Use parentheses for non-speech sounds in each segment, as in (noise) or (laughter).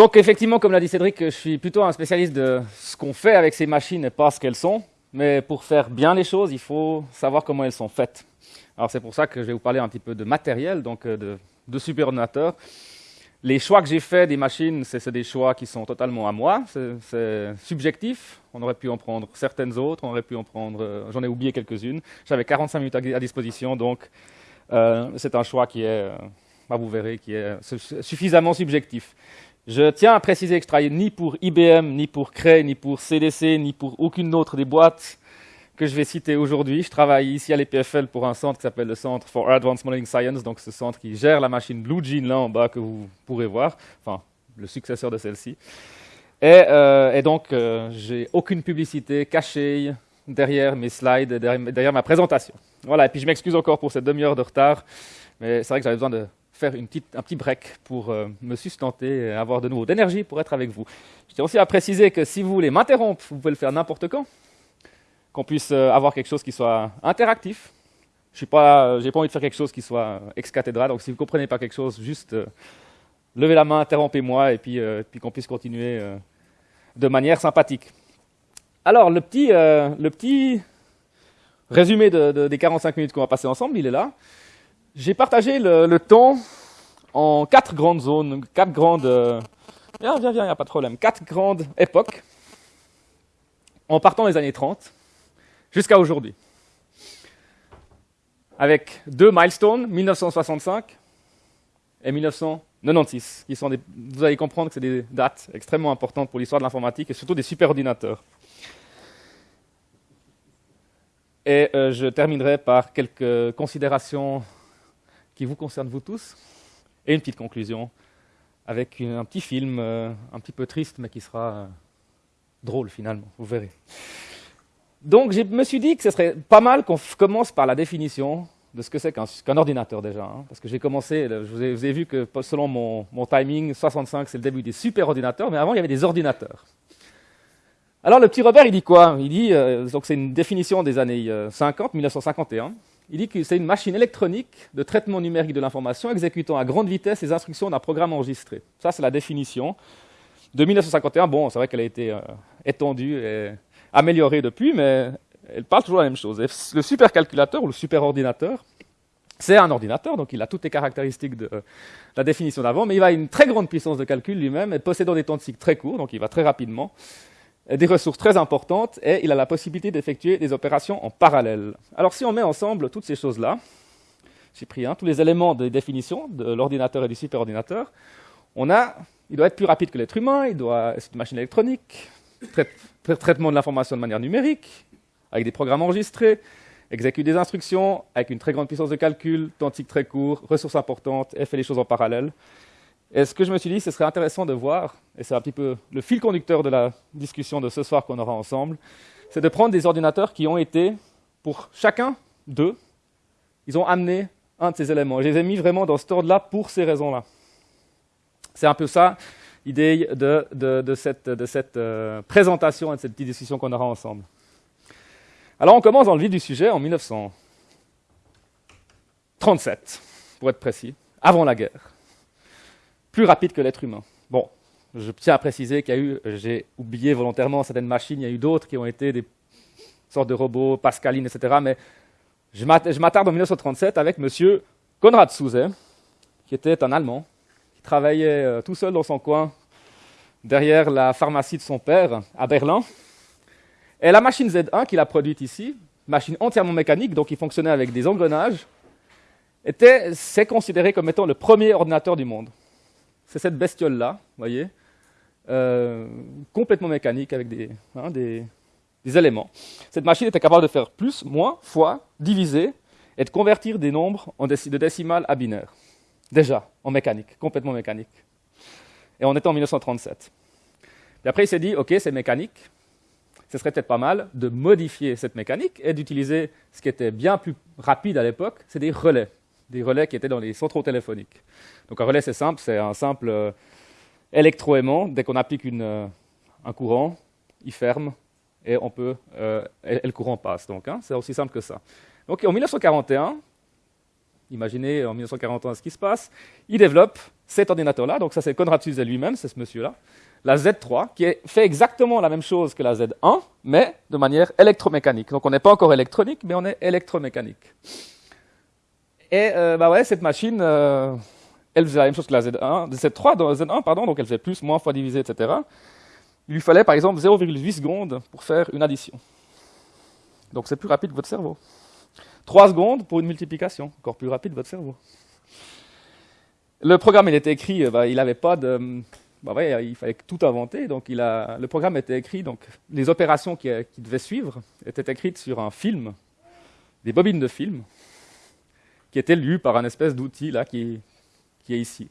Donc effectivement, comme l'a dit Cédric, je suis plutôt un spécialiste de ce qu'on fait avec ces machines et pas ce qu'elles sont. Mais pour faire bien les choses, il faut savoir comment elles sont faites. Alors c'est pour ça que je vais vous parler un petit peu de matériel, donc euh, de, de superordinateurs. Les choix que j'ai faits des machines, c'est des choix qui sont totalement à moi, c'est subjectif. On aurait pu en prendre certaines autres, on aurait pu en prendre, euh, j'en ai oublié quelques-unes. J'avais 45 minutes à, disposition, donc euh, c'est un choix qui est, bah, vous verrez, qui est suffisamment subjectif. Je tiens à préciser que je travaille ni pour IBM, ni pour Cray, ni pour CDC, ni pour aucune autre des boîtes que je vais citer aujourd'hui. Je travaille ici à l'EPFL pour un centre qui s'appelle le Centre for Advanced Modeling Science, donc ce centre qui gère la machine Blue Gene là en bas que vous pourrez voir, enfin le successeur de celle-ci. Et, euh, donc, euh, j'ai aucune publicité cachée derrière mes slides, derrière, derrière ma présentation. Voilà, et puis je m'excuse encore pour cette demi-heure de retard, mais c'est vrai que j'avais besoin de faire une petite, un petit break pour euh, me sustenter et avoir de nouveau d'énergie pour être avec vous. Je tiens aussi à préciser que si vous voulez m'interrompre, vous pouvez le faire n'importe quand, qu'on puisse euh, avoir quelque chose qui soit interactif. Je n'ai pas, euh, pas envie de faire quelque chose qui soit ex cathedra, donc si vous ne comprenez pas quelque chose, juste levez la main, interrompez-moi, et puis, puis qu'on puisse continuer de manière sympathique. Alors, le petit, le petit résumé de, des 45 minutes qu'on va passer ensemble, il est là. J'ai partagé le, temps en quatre grandes zones, quatre grandes... Euh, viens, viens, viens, il n'y a pas de problème. Quatre grandes époques, en partant des années 30 jusqu'à aujourd'hui. Avec deux milestones, 1965 et 1996, qui sont des, vous allez comprendre que c'est des dates extrêmement importantes pour l'histoire de l'informatique et surtout des superordinateurs. Et euh, je terminerai par quelques considérations qui vous concerne vous tous, et une petite conclusion avec un petit film euh, un petit peu triste, mais qui sera euh, drôle finalement, vous verrez. Donc je me suis dit que ce serait pas mal qu'on commence par la définition de ce que c'est qu'un ordinateur déjà. Hein, parce que j'ai commencé, je vous, ai, vu que selon mon, mon timing, 65 c'est le début des super ordinateurs, mais avant il y avait des ordinateurs. Alors le petit Robert il dit quoi? Il dit, euh, donc c'est une définition des années 50, 1951, il dit que c'est une machine électronique de traitement numérique de l'information exécutant à grande vitesse les instructions d'un programme enregistré. Ça, c'est la définition. De 1951, bon, c'est vrai qu'elle a été euh, étendue et améliorée depuis, mais elle parle toujours la même chose. le supercalculateur ou le superordinateur, c'est un ordinateur, donc il a toutes les caractéristiques de la définition d'avant, mais il a une très grande puissance de calcul lui-même et possédant des temps de cycle très courts, donc il va très rapidement des ressources très importantes et il a la possibilité d'effectuer des opérations en parallèle. Alors si on met ensemble toutes ces choses-là, j'ai pris tous les éléments de définition de l'ordinateur et du superordinateur, on a, il doit être plus rapide que l'être humain, il doit être une machine électronique, traitement de l'information de manière numérique, avec des programmes enregistrés, exécute des instructions avec une très grande puissance de calcul, temps très court, ressources importantes et fait les choses en parallèle. Et ce que je me suis dit, ce serait intéressant de voir, et c'est un petit peu le fil conducteur de la discussion de ce soir qu'on aura ensemble, c'est de prendre des ordinateurs qui ont été, pour chacun d'eux, ils ont amené un de ces éléments. Je les ai mis vraiment dans ce ordre-là pour ces raisons-là. C'est un peu ça l'idée de, cette, euh, présentation et de cette petite discussion qu'on aura ensemble. Alors on commence dans le vif du sujet en 1937, pour être précis, avant la guerre plus rapide que l'être humain. Bon, je tiens à préciser qu'il y a eu, j'ai oublié volontairement certaines machines, il y a eu d'autres qui ont été des sortes de robots, Pascaline, etc. Mais je m'attarde en 1937 avec M. Konrad Zuse, qui était un Allemand, qui travaillait euh, tout seul dans son coin, derrière la pharmacie de son père, à Berlin. Et la machine Z1 qu'il a produite ici, machine entièrement mécanique, donc qui fonctionnait avec des engrenages, était, c'est considéré comme étant le premier ordinateur du monde c'est cette bestiole-là, vous voyez, euh, complètement mécanique avec hein, des, éléments. Cette machine était capable de faire plus, moins, fois, diviser et de convertir des nombres en de décimales à binaires. Déjà, en mécanique, complètement mécanique. Et on était en 1937. Et après, il s'est dit, OK, c'est mécanique, ce serait peut-être pas mal de modifier cette mécanique et d'utiliser ce qui était bien plus rapide à l'époque, c'est des relais des relais qui étaient dans les centraux téléphoniques. Donc un relais, c'est simple, c'est un simple euh, électroaimant. Dès qu'on applique euh, un courant, il ferme et, on peut, euh, le courant passe. Donc hein, c'est aussi simple que ça. Donc en 1941, imaginez en 1941 ce qui se passe, il développe cet ordinateur-là, donc ça c'est Konrad Zuse lui-même, c'est ce monsieur-là, la Z3, qui fait exactement la même chose que la Z1, mais de manière électromécanique. Donc on n'est pas encore électronique, mais on est électromécanique. Et euh, bah ouais, cette machine, euh, elle faisait la même chose que la Z1, Z3 dans la Z1, pardon, donc elle faisait plus, moins, fois divisé, etc. Il lui fallait par exemple 0,8 secondes pour faire une addition. Donc c'est plus rapide que votre cerveau. 3 secondes pour une multiplication, encore plus rapide que votre cerveau. Le programme, il était écrit, euh, bah, il n'avait pas de... Bah ouais, il fallait tout inventer, donc le programme était écrit, donc les opérations qui devaient suivre étaient écrites sur un film, des bobines de film, qui étaient lues par un espèce d'outil là qui, qui est ici.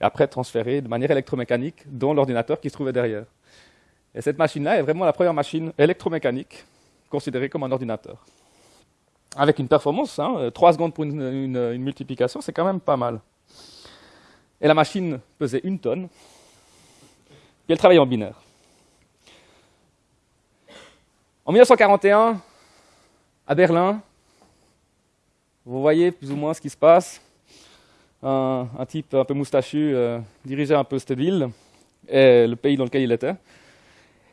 Et après transférées de manière électromécanique dans l'ordinateur qui se trouvait derrière. Et cette machine-là est vraiment la première machine électromécanique considérée comme un ordinateur. Avec une performance, hein, 3 secondes pour une, une multiplication, c'est quand même pas mal. Et la machine pesait une tonne, et elle travaillait en binaire. En 1941, à Berlin, vous voyez plus ou moins ce qui se passe. Un, type un peu moustachu euh, dirigeait un peu cette ville et le pays dans lequel il était.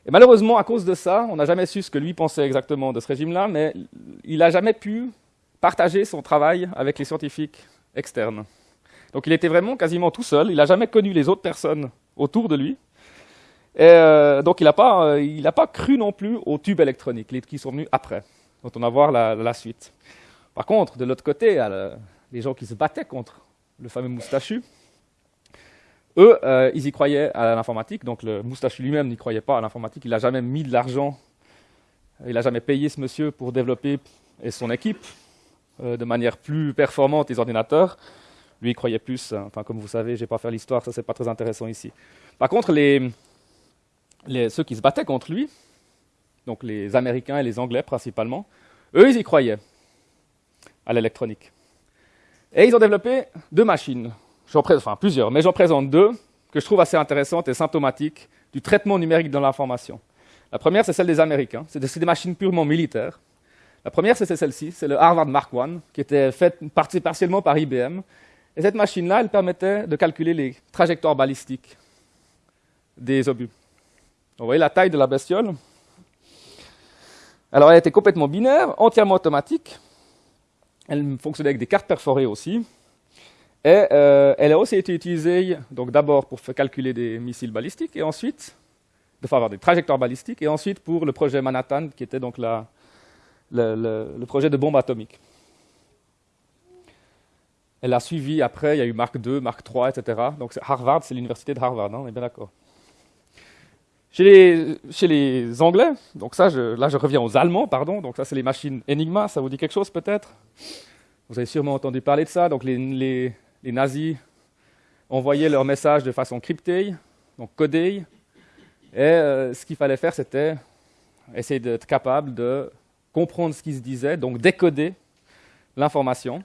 Malheureusement, à cause de ça, on n'a jamais su ce que lui pensait exactement de ce régime-là, mais il n'a jamais pu partager son travail avec les scientifiques externes. Donc il était vraiment quasiment tout seul, il n'a jamais connu les autres personnes autour de lui. Et euh, donc il n'a pas, euh, pas cru non plus aux tubes électroniques qui sont venus après, dont on va voir la, suite. Par contre, de l'autre côté, les gens qui se battaient contre le fameux moustachu, eux, euh, ils y croyaient à l'informatique, donc le moustachu lui-même n'y croyait pas à l'informatique, il n'a jamais mis de l'argent, il n'a jamais payé ce monsieur pour développer et son équipe euh, de manière plus performante les ordinateurs. Lui, il croyait plus, hein. enfin comme vous savez, je vais pas faire l'histoire, ça c'est pas très intéressant ici. Par contre, ceux qui se battaient contre lui, donc les Américains et les Anglais principalement, eux, ils y croyaient à l'électronique. Et ils ont développé deux machines, enfin plusieurs, mais j'en présente deux que je trouve assez intéressantes et symptomatiques du traitement numérique dans l'information. La première, c'est celle des Américains. C'est des, machines purement militaires. La première, c'est celle-ci, c'est le Harvard Mark I, qui était faite partiellement par IBM. Et cette machine-là, elle permettait de calculer les trajectoires balistiques des obus. Vous voyez la taille de la bestiole? Alors, elle était complètement binaire, entièrement automatique. Elle fonctionnait avec des cartes perforées aussi. Et euh, elle a aussi été utilisée d'abord pour calculer des missiles balistiques et ensuite, de avoir des trajectoires balistiques, et ensuite pour le projet Manhattan, qui était donc le, projet de bombe atomique. Elle a suivi après, il y a eu Mark II, Mark III, etc. Donc Harvard, c'est l'université de Harvard, hein, on est bien d'accord. Chez les, Anglais, donc ça, là je reviens aux Allemands, pardon, donc ça c'est les machines Enigma, ça vous dit quelque chose peut-être? Vous avez sûrement entendu parler de ça, donc les nazis envoyaient leurs messages de façon cryptée, donc codée, et euh, ce qu'il fallait faire, c'était essayer d'être capable de comprendre ce qui se disait, donc décoder l'information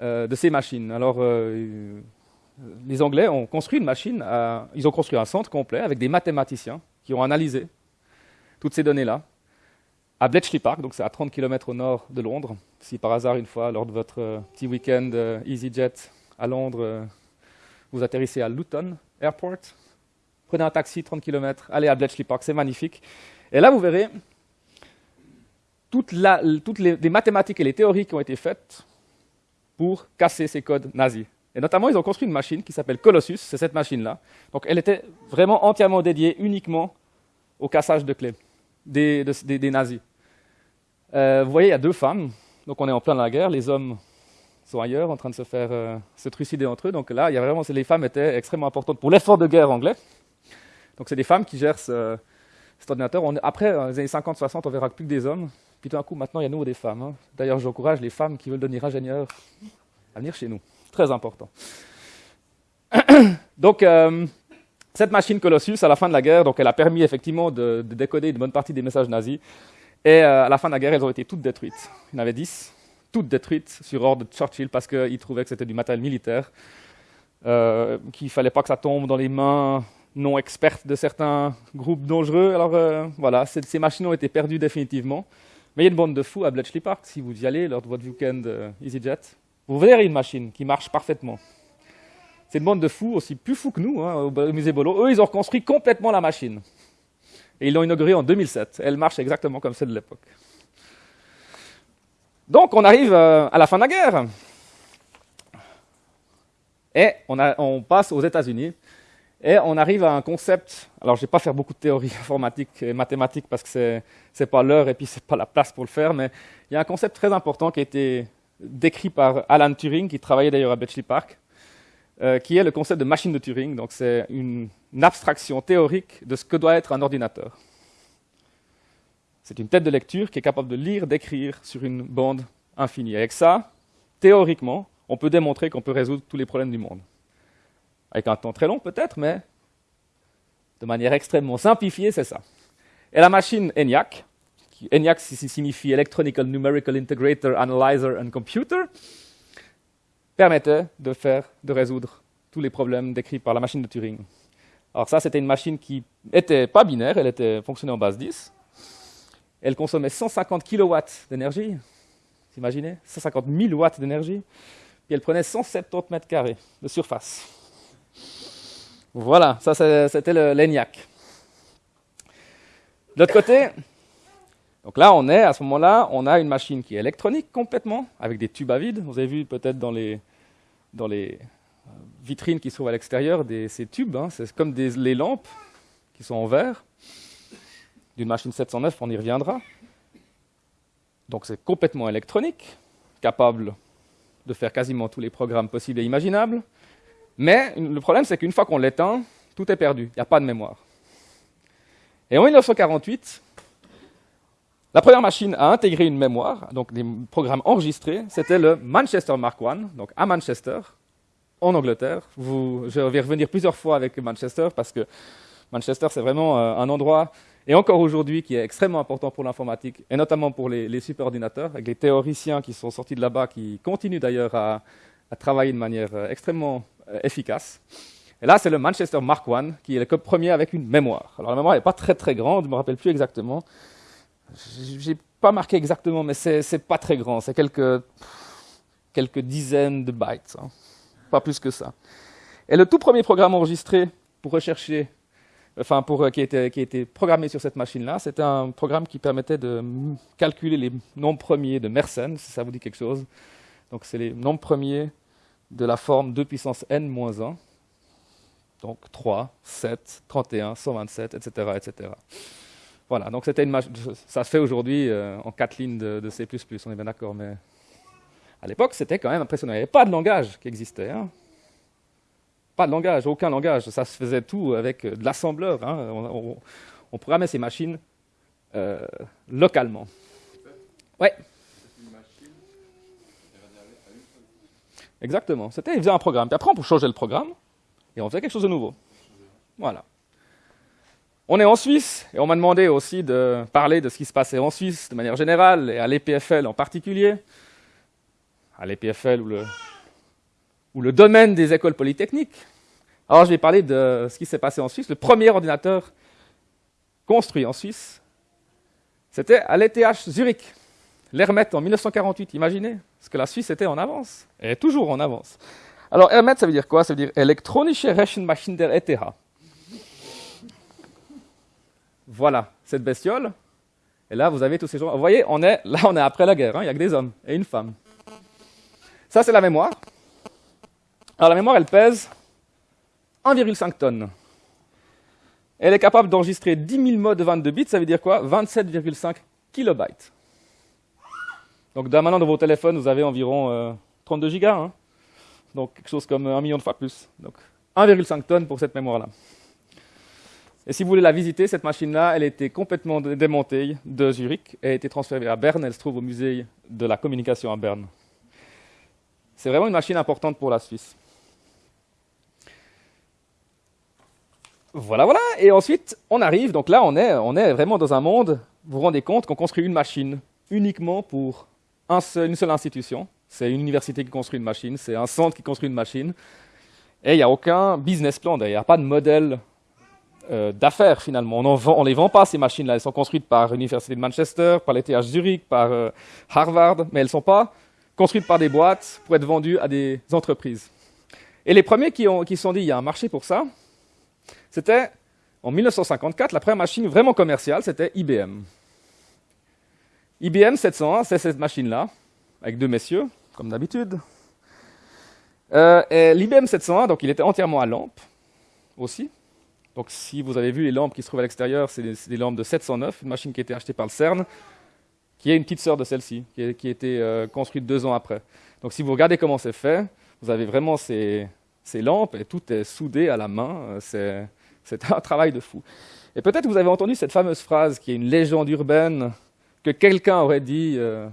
euh, de ces machines. Alors, euh, les Anglais ont construit une machine, ils ont construit un centre complet avec des mathématiciens qui ont analysé toutes ces données-là à Bletchley Park, donc c'est à 30 km au nord de Londres. Si par hasard, une fois, lors de votre euh, petit week-end euh, EasyJet à Londres, euh, vous atterrissez à Luton Airport, prenez un taxi 30 km, allez à Bletchley Park, c'est magnifique. Et là, vous verrez toutes, les mathématiques et les théories qui ont été faites pour casser ces codes nazis. Et notamment, ils ont construit une machine qui s'appelle Colossus, c'est cette machine-là. Donc elle était vraiment entièrement dédiée uniquement au cassage de clés des, nazis. Euh, vous voyez, il y a deux femmes, donc on est en plein la guerre, les hommes sont ailleurs en train de se faire euh, se trucider entre eux. Donc là, il y a vraiment, les femmes étaient extrêmement importantes pour l'effort de guerre anglais. Donc c'est des femmes qui gèrent cet ordinateur. après, dans les années 50-60, on verra plus que des hommes. Puis tout d'un coup, maintenant, il y a nous des femmes. Hein. D'ailleurs, j'encourage les femmes qui veulent devenir ingénieurs à venir chez nous très important. (clears throat) donc, euh, cette machine Colossus, à la fin de la guerre, donc elle a permis effectivement de, décoder une bonne partie des messages nazis. Et euh, à la fin de la guerre, elles ont été toutes détruites. Il y en avait dix, toutes détruites sur ordre de Churchill parce qu'il trouvait que c'était du matériel militaire, euh, qu'il ne fallait pas que ça tombe dans les mains non expertes de certains groupes dangereux. Alors voilà, ces machines ont été perdues définitivement. Mais il y a une bande de fous à Bletchley Park, si vous y allez lors de votre week-end EasyJet. Vous verrez une machine qui marche parfaitement. C'est une bande de fous, aussi plus fous que nous, hein, au musée Bolo. Eux, ils ont reconstruit complètement la machine. Et ils l'ont inaugurée en 2007. Elle marche exactement comme celle de l'époque. Donc, on arrive euh, à la fin de la guerre. Et on, passe aux États-Unis. Et on arrive à un concept. Alors, je ne vais pas faire beaucoup de théorie (laughs) informatique et mathématiques parce que ce n'est pas l'heure et puis ce n'est pas la place pour le faire. Mais il y a un concept très important qui a été décrit par Alan Turing, qui travaillait d'ailleurs à Bletchley Park, euh, qui est le concept de machine de Turing. Donc, c'est une, une abstraction théorique de ce que doit être un ordinateur. C'est une tête de lecture qui est capable de lire, d'écrire sur une bande infinie. Avec ça, théoriquement, on peut démontrer qu'on peut résoudre tous les problèmes du monde. Avec un temps très long peut-être, mais de manière extrêmement simplifiée, c'est ça. Et la machine ENIAC, ENIAC signifie Electronical Numerical Integrator Analyzer and Computer, permettait de, faire, de résoudre tous les problèmes décrits par la machine de Turing. Alors ça, c'était une machine qui n'était pas binaire, elle était fonctionnait en base 10. Elle consommait 150 kW d'énergie, imaginez 150 000 watts d'énergie. Puis elle prenait 170 mètres carrés de surface. Voilà, ça c'était l'ENIAC. De l'autre côté, donc là on est, à ce moment-là, on a une machine qui est électronique complètement, avec des tubes à vide. Vous avez vu peut-être dans les, euh, vitrines qui se trouvent à l'extérieur ces tubes, hein. c'est comme les lampes qui sont en verre. D'une machine 709, on y reviendra. Donc c'est complètement électronique, capable de faire quasiment tous les programmes possibles et imaginables. Mais le problème, c'est qu'une fois qu'on l'éteint, tout est perdu, il n'y a pas de mémoire. Et en 1948, la première machine à intégrer une mémoire, donc des programmes enregistrés, c'était le Manchester Mark I, donc à Manchester, en Angleterre. je vais revenir plusieurs fois avec Manchester parce que Manchester, c'est vraiment euh, un endroit, et encore aujourd'hui, qui est extrêmement important pour l'informatique, et notamment pour les, superordinateurs, avec les théoriciens qui sont sortis de là-bas, qui continuent d'ailleurs à, à travailler de manière euh, extrêmement euh, efficace. Et là, c'est le Manchester Mark I, qui est le premier avec une mémoire. Alors la mémoire n'est pas très très grande, je ne me rappelle plus exactement. Je n'ai pas marqué exactement, mais c'est pas très grand. C'est quelques, quelques dizaines de bytes, hein. pas plus que ça. Et le tout premier programme enregistré pour rechercher, enfin pour, euh, qui, était, qui a été programmé sur cette machine-là, c'était un programme qui permettait de calculer les nombres premiers de Mersenne, si ça vous dit quelque chose. Donc c'est les nombres premiers de la forme 2 puissance n moins 1. Donc 3, 7, 31, 127, etc. etc. Voilà, donc c'était une ça se fait aujourd'hui euh, en quatre lignes de, C++, on est bien d'accord, mais à l'époque c'était quand même impressionnant. Il n'y avait pas de langage qui existait. Hein. Pas de langage, aucun langage. Ça se faisait tout avec euh, de l'assembleur. Hein. On, programmait ces machines euh, localement. Ouais. Exactement. C'était, il faisait un programme. Puis après, on changer le programme et on faisait quelque chose de nouveau. Voilà. On est en Suisse et on m'a demandé aussi de parler de ce qui se passait en Suisse de manière générale et à l'EPFL en particulier. À l'EPFL ou le, domaine des écoles polytechniques. Alors je vais parler de ce qui s'est passé en Suisse. Le premier ordinateur construit en Suisse, c'était à l'ETH Zurich. L'Hermet en 1948, imaginez ce que la Suisse était en avance, et toujours en avance. Alors Hermet, ça veut dire quoi? Ça veut dire Elektronische Rechenmaschine der ETH. Voilà, cette bestiole. Et là, vous avez tous ces gens. Vous voyez, on est, là, on est après la guerre. Hein, il n'y a que des hommes et une femme. Ça, c'est la mémoire. Alors, la mémoire, elle pèse 1,5 tonnes. Elle est capable d'enregistrer 10 000 mots de 22 bits. Ça veut dire quoi? 27,5 kilobytes. Donc maintenant, dans vos téléphones, vous avez environ 32 euh, gigas. Hein. donc quelque chose comme un million de fois plus. Donc 1,5 tonnes pour cette mémoire-là. Et si vous voulez la visiter, cette machine-là, elle a été complètement démontée de Zurich et a été transférée à Berne. Elle se trouve au musée de la communication à Berne. C'est vraiment une machine importante pour la Suisse. Voilà, voilà. Et ensuite, on arrive. Donc là, on est, vraiment dans un monde. Vous vous rendez compte qu'on construit une machine uniquement pour une seule institution. C'est une université qui construit une machine, c'est un centre qui construit une machine. Et il n'y a aucun business plan, il n'y a pas de modèle euh, d'affaires finalement. On ne les vend pas ces machines-là. Elles sont construites par l'Université de Manchester, par l'ETH Zurich, par euh, Harvard, mais elles ne sont pas construites par des boîtes pour être vendues à des entreprises. Et les premiers qui se sont dit, il y a un marché pour ça, c'était en 1954, la première machine vraiment commerciale, c'était IBM. IBM 701, c'est cette machine-là, avec deux messieurs, comme d'habitude. Euh, l'IBM 701, donc il était entièrement à lampe aussi. Donc si vous avez vu les lampes qui se trouvent à l'extérieur, c'est des, lampes de 709, une machine qui a été achetée par le CERN, qui est une petite sœur de celle-ci, qui, a été euh, construite deux ans après. Donc si vous regardez comment c'est fait, vous avez vraiment ces, lampes et tout est soudé à la main. C'est c'est (laughs) un travail de fou. Et peut-être vous avez entendu cette fameuse phrase qui est une légende urbaine que quelqu'un aurait dit euh,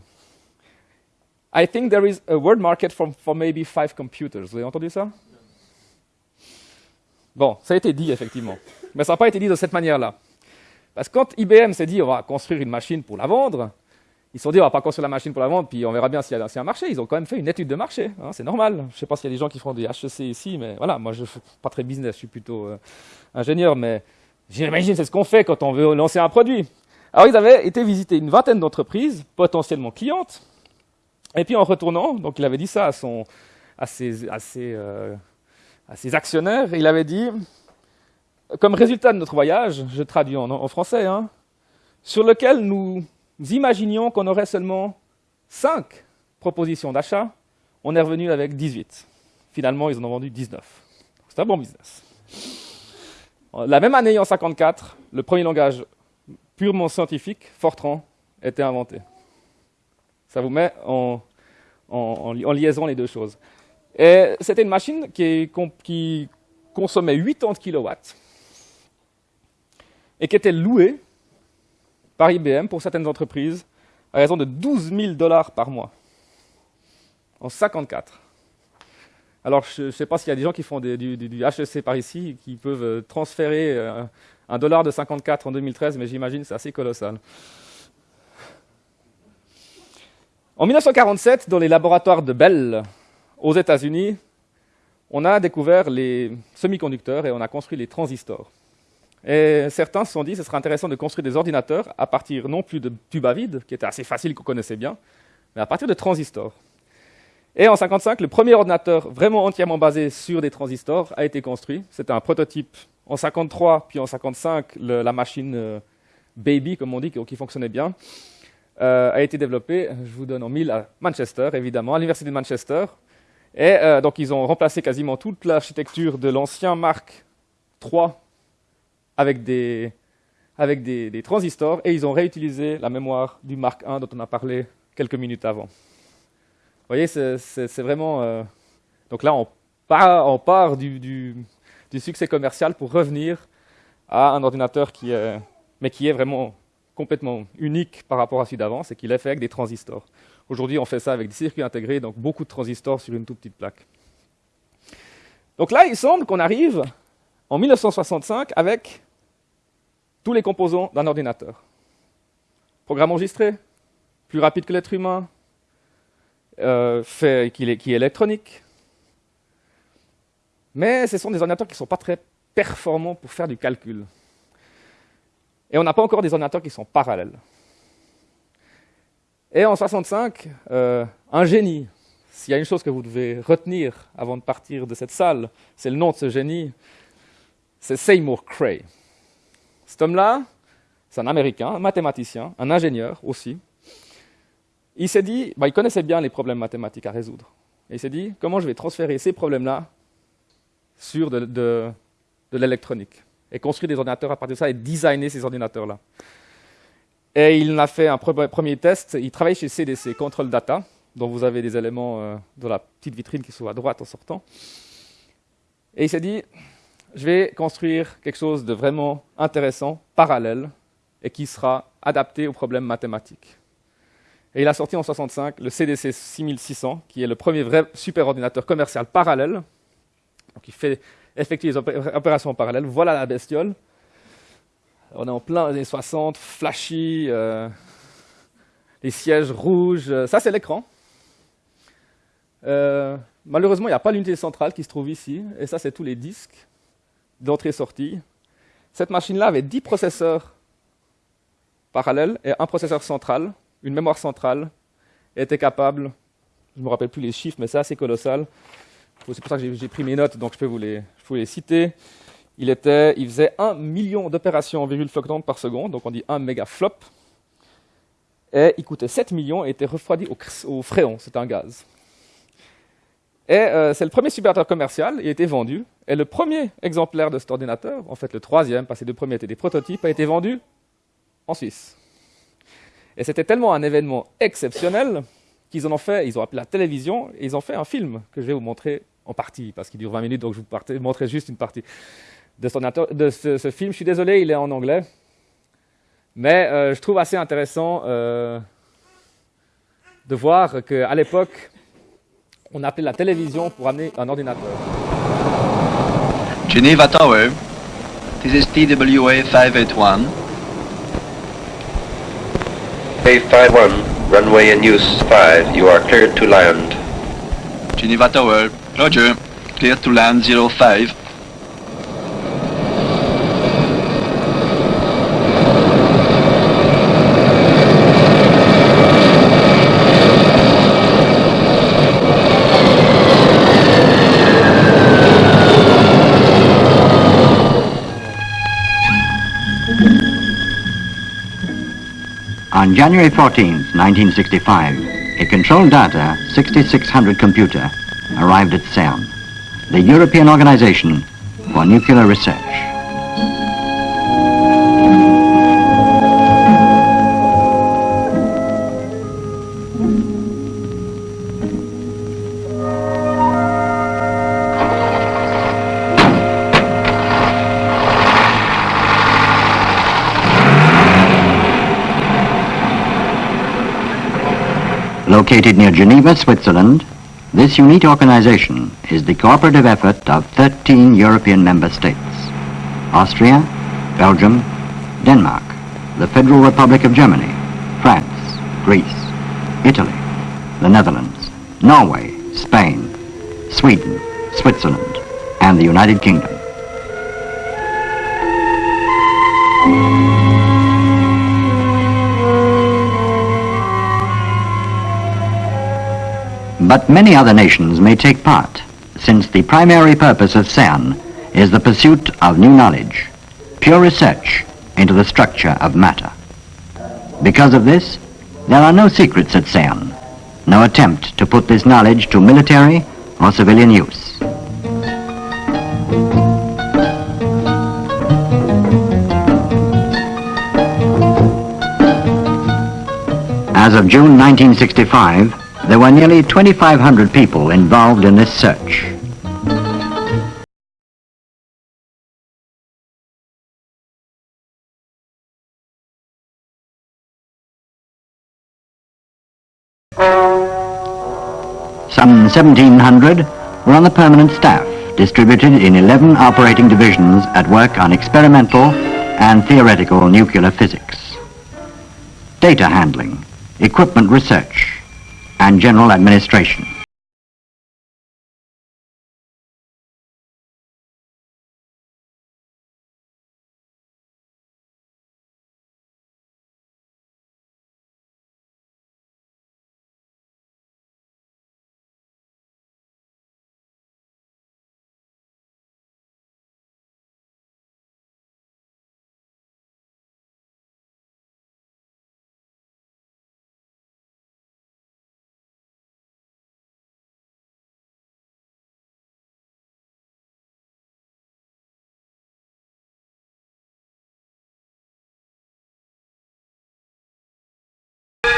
I think there is a world market for, for maybe five computers. Vous avez entendu ça? Bon, ça a été dit effectivement, mais ça n'a pas été dit de cette manière-là. Parce que quand IBM s'est dit on va construire une machine pour la vendre, ils se sont dit on va pas construire la machine pour la vendre, puis on verra bien s'il y, a un marché. Ils ont quand même fait une étude de marché, hein, c'est normal. Je ne sais pas s'il y a des gens qui font des HEC ici, mais voilà, moi je ne suis pas très business, je suis plutôt euh, ingénieur, mais j'imagine c'est ce qu'on fait quand on veut lancer un produit. Alors ils avaient été visiter une vingtaine d'entreprises potentiellement clientes, et puis en retournant, donc il avait dit ça à, ses, euh, à ses actionnaires, il avait dit, comme résultat de notre voyage, je traduis en, français, hein, sur lequel nous imaginions qu'on aurait seulement 5 propositions d'achat, on est revenu avec 18. Finalement, ils en ont vendu 19. C'est un bon business. La même année, en 54, le premier langage purement scientifique, Fortran, était inventé. Ça vous met en, liaison les deux choses. C'était une machine qui, consommait 80 kW et qui était louée par IBM pour certaines entreprises à raison de 12 000 dollars par mois en 54. Alors, je ne sais pas s'il y a des gens qui font du, HEC par ici, qui peuvent transférer euh, un dollar de 54 en 2013, mais j'imagine que c'est assez colossal. En 1947, dans les laboratoires de Bell, aux États-Unis, on a découvert les semi-conducteurs et on a construit les transistors. Et certains se sont dit que ce serait intéressant de construire des ordinateurs à partir non plus de tubes à vide, qui était assez facile, qu'on connaissait bien, mais à partir de transistors. Et en 1955, le premier ordinateur vraiment entièrement basé sur des transistors a été construit. C'était un prototype en 1953, puis en 1955, la machine euh, Baby, comme on dit, qui, fonctionnait bien, euh, a été développée, je vous donne en mille, à Manchester, évidemment, à l'université de Manchester. Et euh, donc, ils ont remplacé quasiment toute l'architecture de l'ancien Mark III avec, des, avec des, transistors, et ils ont réutilisé la mémoire du Mark I dont on a parlé quelques minutes avant. Vous voyez, c'est vraiment... Euh, donc là, on part, du, succès commercial pour revenir à un ordinateur qui mais qui est vraiment complètement unique par rapport à celui d'avant, c'est qu'il est fait avec des transistors. Aujourd'hui, on fait ça avec des circuits intégrés, donc beaucoup de transistors sur une toute petite plaque. Donc là, il semble qu'on arrive en 1965 avec tous les composants d'un ordinateur. Programme enregistré, plus rapide que l'être humain, euh, qui, est, électronique. Mais ce sont des ordinateurs qui ne sont pas très performants pour faire du calcul. Et on n'a pas encore des ordinateurs qui sont parallèles. Et en 65, euh, un génie, s'il y a une chose que vous devez retenir avant de partir de cette salle, c'est le nom de ce génie, c'est Seymour Cray. Cet homme-là, c'est un Américain, un mathématicien, un ingénieur aussi, il s'est dit, bah, il connaissait bien les problèmes mathématiques à résoudre. Et il s'est dit, comment je vais transférer ces problèmes-là sur de, l'électronique et construire des ordinateurs à partir de ça et designer ces ordinateurs-là. Et il a fait un premier test. Il travaille chez CDC, Control Data, dont vous avez des éléments euh, dans la petite vitrine qui sont à droite en sortant. Et il s'est dit, je vais construire quelque chose de vraiment intéressant, parallèle, et qui sera adapté aux problèmes mathématiques. Et il a sorti en 65 le CDC 6600, qui est le premier vrai superordinateur commercial parallèle. Donc il fait effectuer les opérations en parallèle. Voilà la bestiole. On est en plein années 60, flashy, euh, les sièges rouges. Ça, c'est l'écran. Euh, malheureusement, il n'y a pas l'unité centrale qui se trouve ici. Et ça, c'est tous les disques d'entrée-sortie. Cette machine-là avait 10 processeurs parallèles et un processeur central une mémoire centrale était capable, je ne me rappelle plus les chiffres, mais c'est assez colossal, c'est pour ça que j'ai pris mes notes, donc je peux vous je peux les citer. Il, faisait 1 million d'opérations en virgule flottante par seconde, donc on dit 1 mégaflop. Et il coûtait 7 millions et était refroidi au, au fréon, c'est un gaz. Et euh, c'est le premier superordinateur commercial, il a été vendu. Et le premier exemplaire de cet ordinateur, en fait le troisième, parce que les deux premiers étaient des prototypes, a été vendu en Suisse. Et c'était tellement un événement exceptionnel qu'ils en ont fait, ils ont appelé la télévision, et ils ont fait un film que je vais vous montrer en partie, parce qu'il dure 20 minutes, donc je vous montrerai juste une partie de, de ce, film. Je suis désolé, il est en anglais. Mais euh, je trouve assez intéressant euh, de voir qu'à l'époque, on appelait la télévision pour amener un ordinateur. Geneva Tower, this is TWA 581. A51, runway in use 5, you are cleared to land. Geneva Tower, Roger, clear to land 05. On January 14, 1965, a control data 6600 computer arrived at CERN, the European Organization for Nuclear Research. Located near Geneva, Switzerland, this unique organization is the cooperative effort of 13 European member states. Austria, Belgium, Denmark, the Federal Republic of Germany, France, Greece, Italy, the Netherlands, Norway, Spain, Sweden, Switzerland, and the United Kingdom. But many other nations may take part, since the primary purpose of CERN is the pursuit of new knowledge, pure research into the structure of matter. Because of this, there are no secrets at CERN, no attempt to put this knowledge to military or civilian use. As of June 1965, there were nearly 2,500 people involved in this search. Some 1,700 were on the permanent staff, distributed in 11 operating divisions at work on experimental and theoretical nuclear physics. Data handling, equipment research, and general administration.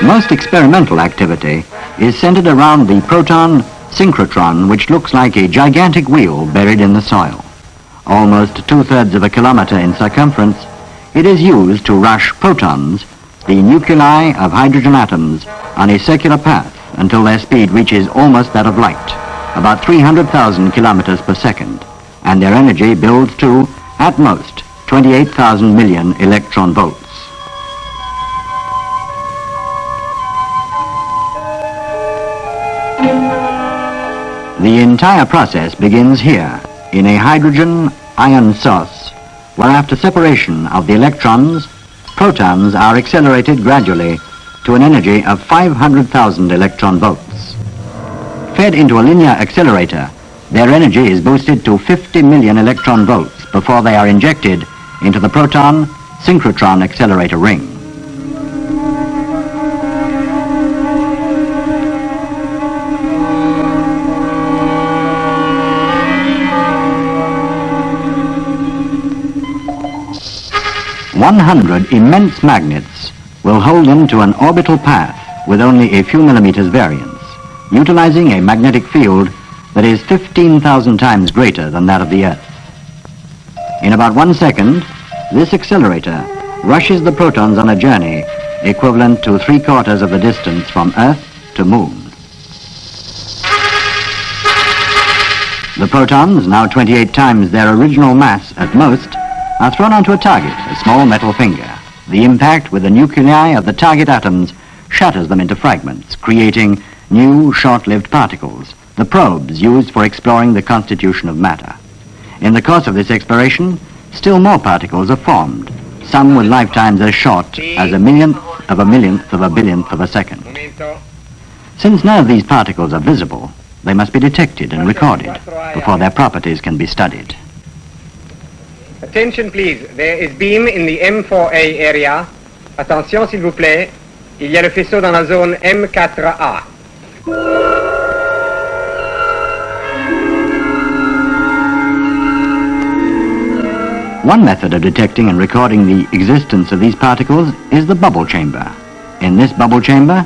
Most experimental activity is centered around the proton synchrotron, which looks like a gigantic wheel buried in the soil. Almost two-thirds of a kilometer in circumference, it is used to rush protons, the nuclei of hydrogen atoms, on a circular path until their speed reaches almost that of light, about 300,000 kilometers per second, and their energy builds to, at most, 28,000 million electron volts. The entire process begins here, in a hydrogen ion source, where after separation of the electrons, protons are accelerated gradually to an energy of 500,000 electron volts. Fed into a linear accelerator, Their energy is boosted to 50 million electron volts before they are injected into the proton synchrotron accelerator ring. One hundred immense magnets will hold them to an orbital path with only a few millimeters variance, utilizing a magnetic field that is 15,000 times greater than that of the Earth. In about one second, this accelerator rushes the protons on a journey equivalent to three quarters of the distance from Earth to Moon. The protons, now 28 times their original mass at most, are thrown onto a target, a small metal finger. The impact with the nuclei of the target atoms shatters them into fragments, creating new short-lived particles, the probes used for exploring the constitution of matter. In the course of this exploration, still more particles are formed, some with lifetimes as short as a millionth of a millionth of a billionth of a second. Since none of these particles are visible, they must be detected and recorded before their properties can be studied. Attention please, there is beam in the M4A area. Attention s'il vous plaît, il y a le faisceau dans la zone M4A. One method of detecting and recording the existence of these particles is the bubble chamber. In this bubble chamber,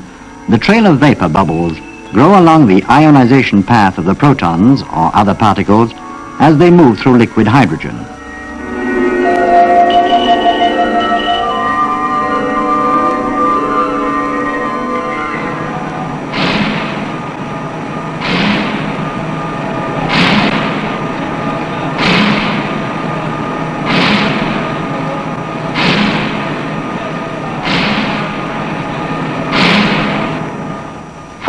the trail of vapor bubbles grow along the ionization path of the protons or other particles as they move through liquid hydrogen.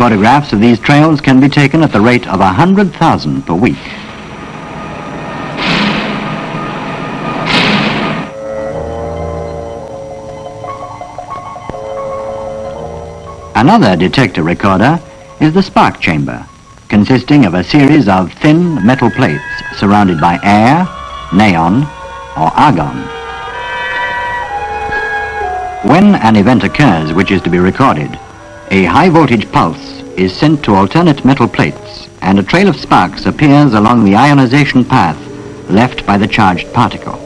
Photographs of these trails can be taken at the rate of 100,000 per week. Another detector recorder is the spark chamber, consisting of a series of thin metal plates surrounded by air, neon, or argon. When an event occurs which is to be recorded, a high voltage pulse is sent to alternate metal plates and a trail of sparks appears along the ionization path left by the charged particle.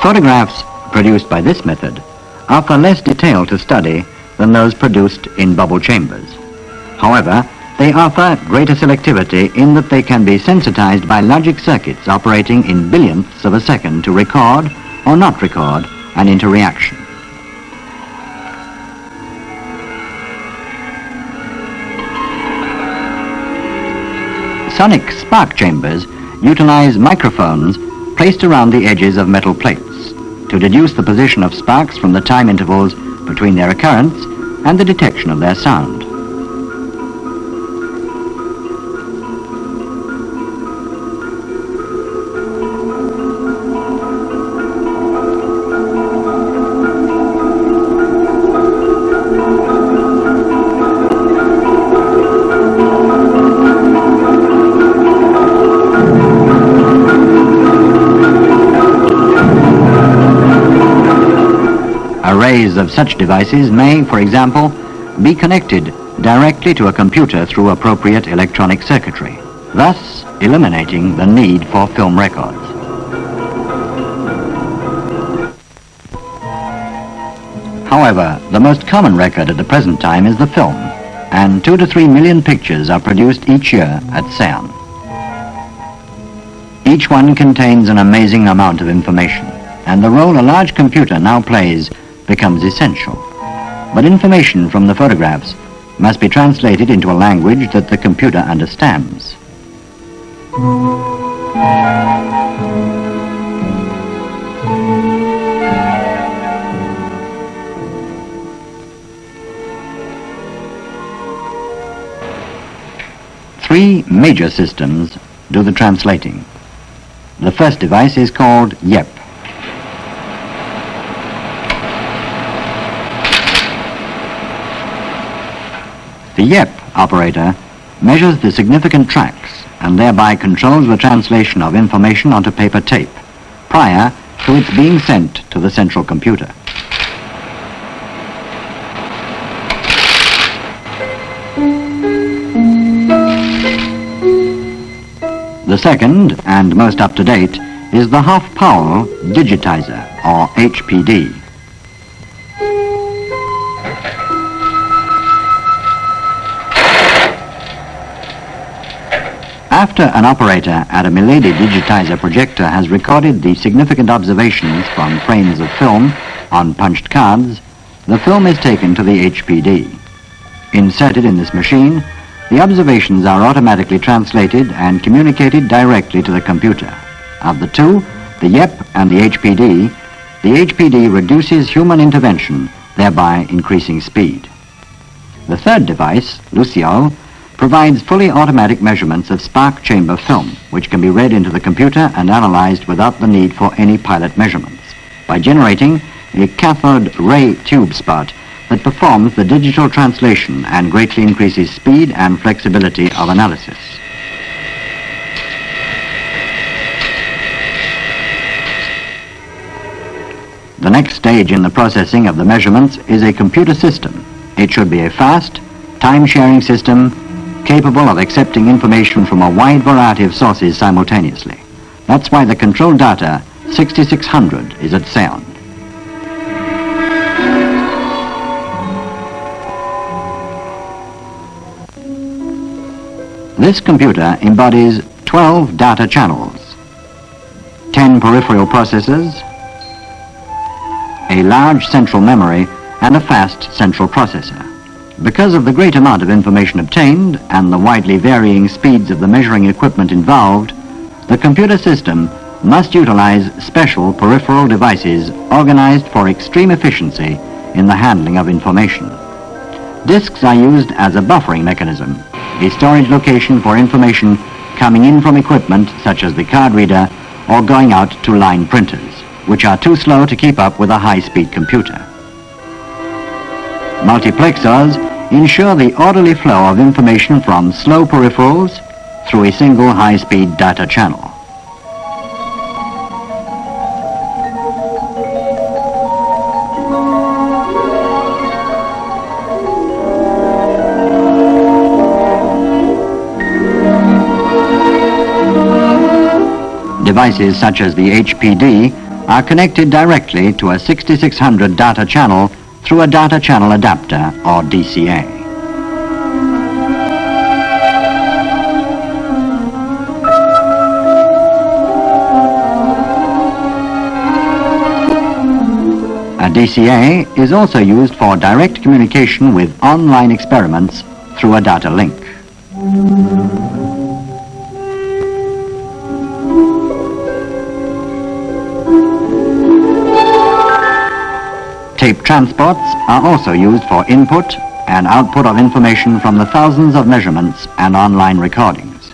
Photographs produced by this method offer less detail to study than those produced in bubble chambers. However, they offer greater selectivity in that they can be sensitized by logic circuits operating in billionths of a second to record or not record an interreaction. Sonic spark chambers utilize microphones placed around the edges of metal plates to deduce the position of sparks from the time intervals between their occurrence and the detection of their sound. Such devices may, for example, be connected directly to a computer through appropriate electronic circuitry, thus eliminating the need for film records. However, the most common record at the present time is the film, and two to three million pictures are produced each year at CERN. Each one contains an amazing amount of information, and the role a large computer now plays becomes essential. But information from the photographs must be translated into a language that the computer understands. three major systems do the translating. The first device is called YEP. The YEP operator measures the significant tracks and thereby controls the translation of information onto paper tape prior to its being sent to the central computer. The second, and most up-to-date, is the half-Powell Digitizer, or HPD. After an operator at a Milady digitizer projector has recorded the significant observations from frames of film on punched cards, the film is taken to the HPD. Inserted in this machine, the observations are automatically translated and communicated directly to the computer. Of the two, the YEP and the HPD, the HPD reduces human intervention, thereby increasing speed. The third device, Luciole, provides fully automatic measurements of spark chamber film, which can be read into the computer and analyzed without the need for any pilot measurements by generating a cathode ray tube spot that performs the digital translation and greatly increases speed and flexibility of analysis. The next stage in the processing of the measurements is a computer system. It should be a fast, time-sharing system capable of accepting information from a wide variety of sources simultaneously. That's why the control data 6600 is at sound. This computer embodies 12 data channels, 10 peripheral processors, a large central memory, and a fast central processor. Because of the great amount of information obtained and the widely varying speeds of the measuring equipment involved, the computer system must utilize special peripheral devices organized for extreme efficiency in the handling of information. Disks are used as a buffering mechanism, a storage location for information coming in from equipment such as the card reader or going out to line printers, which are too slow to keep up with a high-speed computer. Multiplexers ensure the orderly flow of information from slow peripherals through a single high-speed data channel. Devices such as the HPD are connected directly to a 6600 data channel through a data channel adapter or DCA. A DCA is also used for direct communication with online experiments through a data link. Tape transports are also used for input and output of information from the thousands of measurements and online recordings.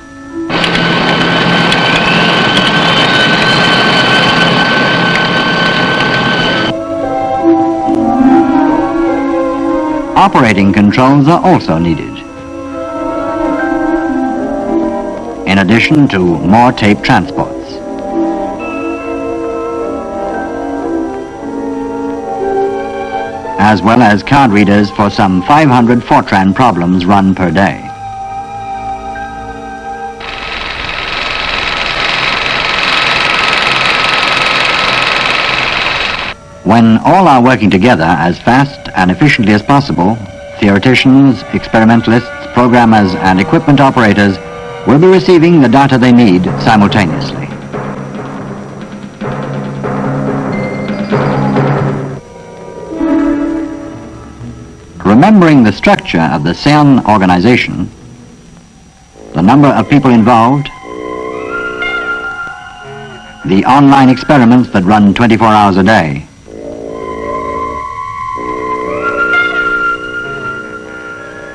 Operating controls are also needed. In addition to more tape transports. As well as card readers for some 500 Fortran problems run per day. When all are working together as fast and efficiently as possible, theoreticians, experimentalists, programmers, and equipment operators will be receiving the data they need simultaneously. Remembering the structure of the CERN organization, the number of people involved, the online experiments that run 24 hours a day,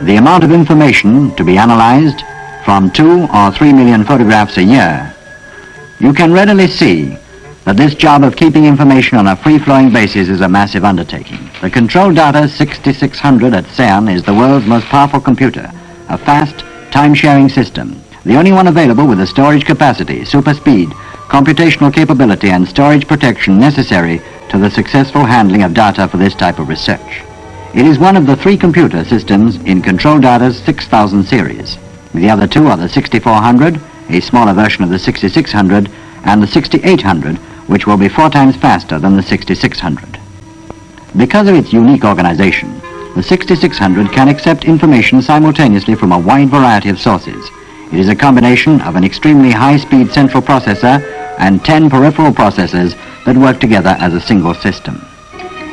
the amount of information to be analyzed from 2 or 3 million photographs a year, you can readily see that this job of keeping information on a free-flowing basis is a massive undertaking. The Control Data 6600 at CERN is the world's most powerful computer, a fast, time-sharing system, the only one available with the storage capacity, super speed, computational capability and storage protection necessary to the successful handling of data for this type of research. It is one of the three computer systems in Control Data's 6000 series. The other two are the 6400, a smaller version of the 6600, and the 6800, which will be four times faster than the 6600. Because of its unique organization, the 6600 can accept information simultaneously from a wide variety of sources. It is a combination of an extremely high-speed central processor and 10 peripheral processors that work together as a single system.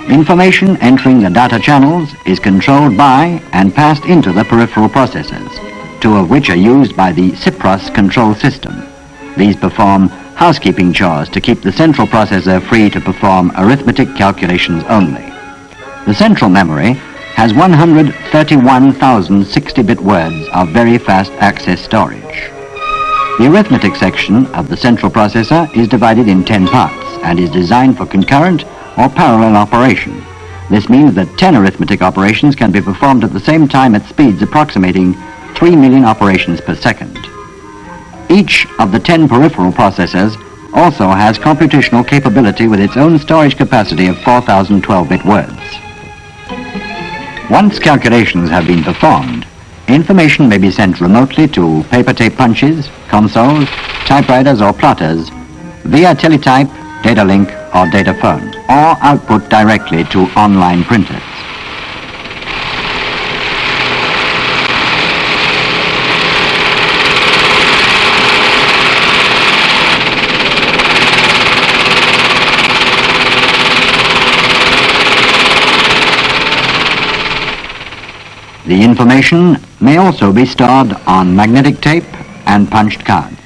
Information entering the data channels is controlled by and passed into the peripheral processors, two of which are used by the CIPROS control system. These perform housekeeping chores to keep the central processor free to perform arithmetic calculations only. The central memory has 131,000 60-bit words of very fast access storage. The arithmetic section of the central processor is divided in 10 parts and is designed for concurrent or parallel operation. This means that 10 arithmetic operations can be performed at the same time at speeds approximating 3 million operations per second. Each of the 10 peripheral processors also has computational capability with its own storage capacity of 4,012-bit words. Once calculations have been performed, information may be sent remotely to paper tape punches, consoles, typewriters or plotters via teletype, data link or data phone, or output directly to online printers. The information may also be stored on magnetic tape and punched cards.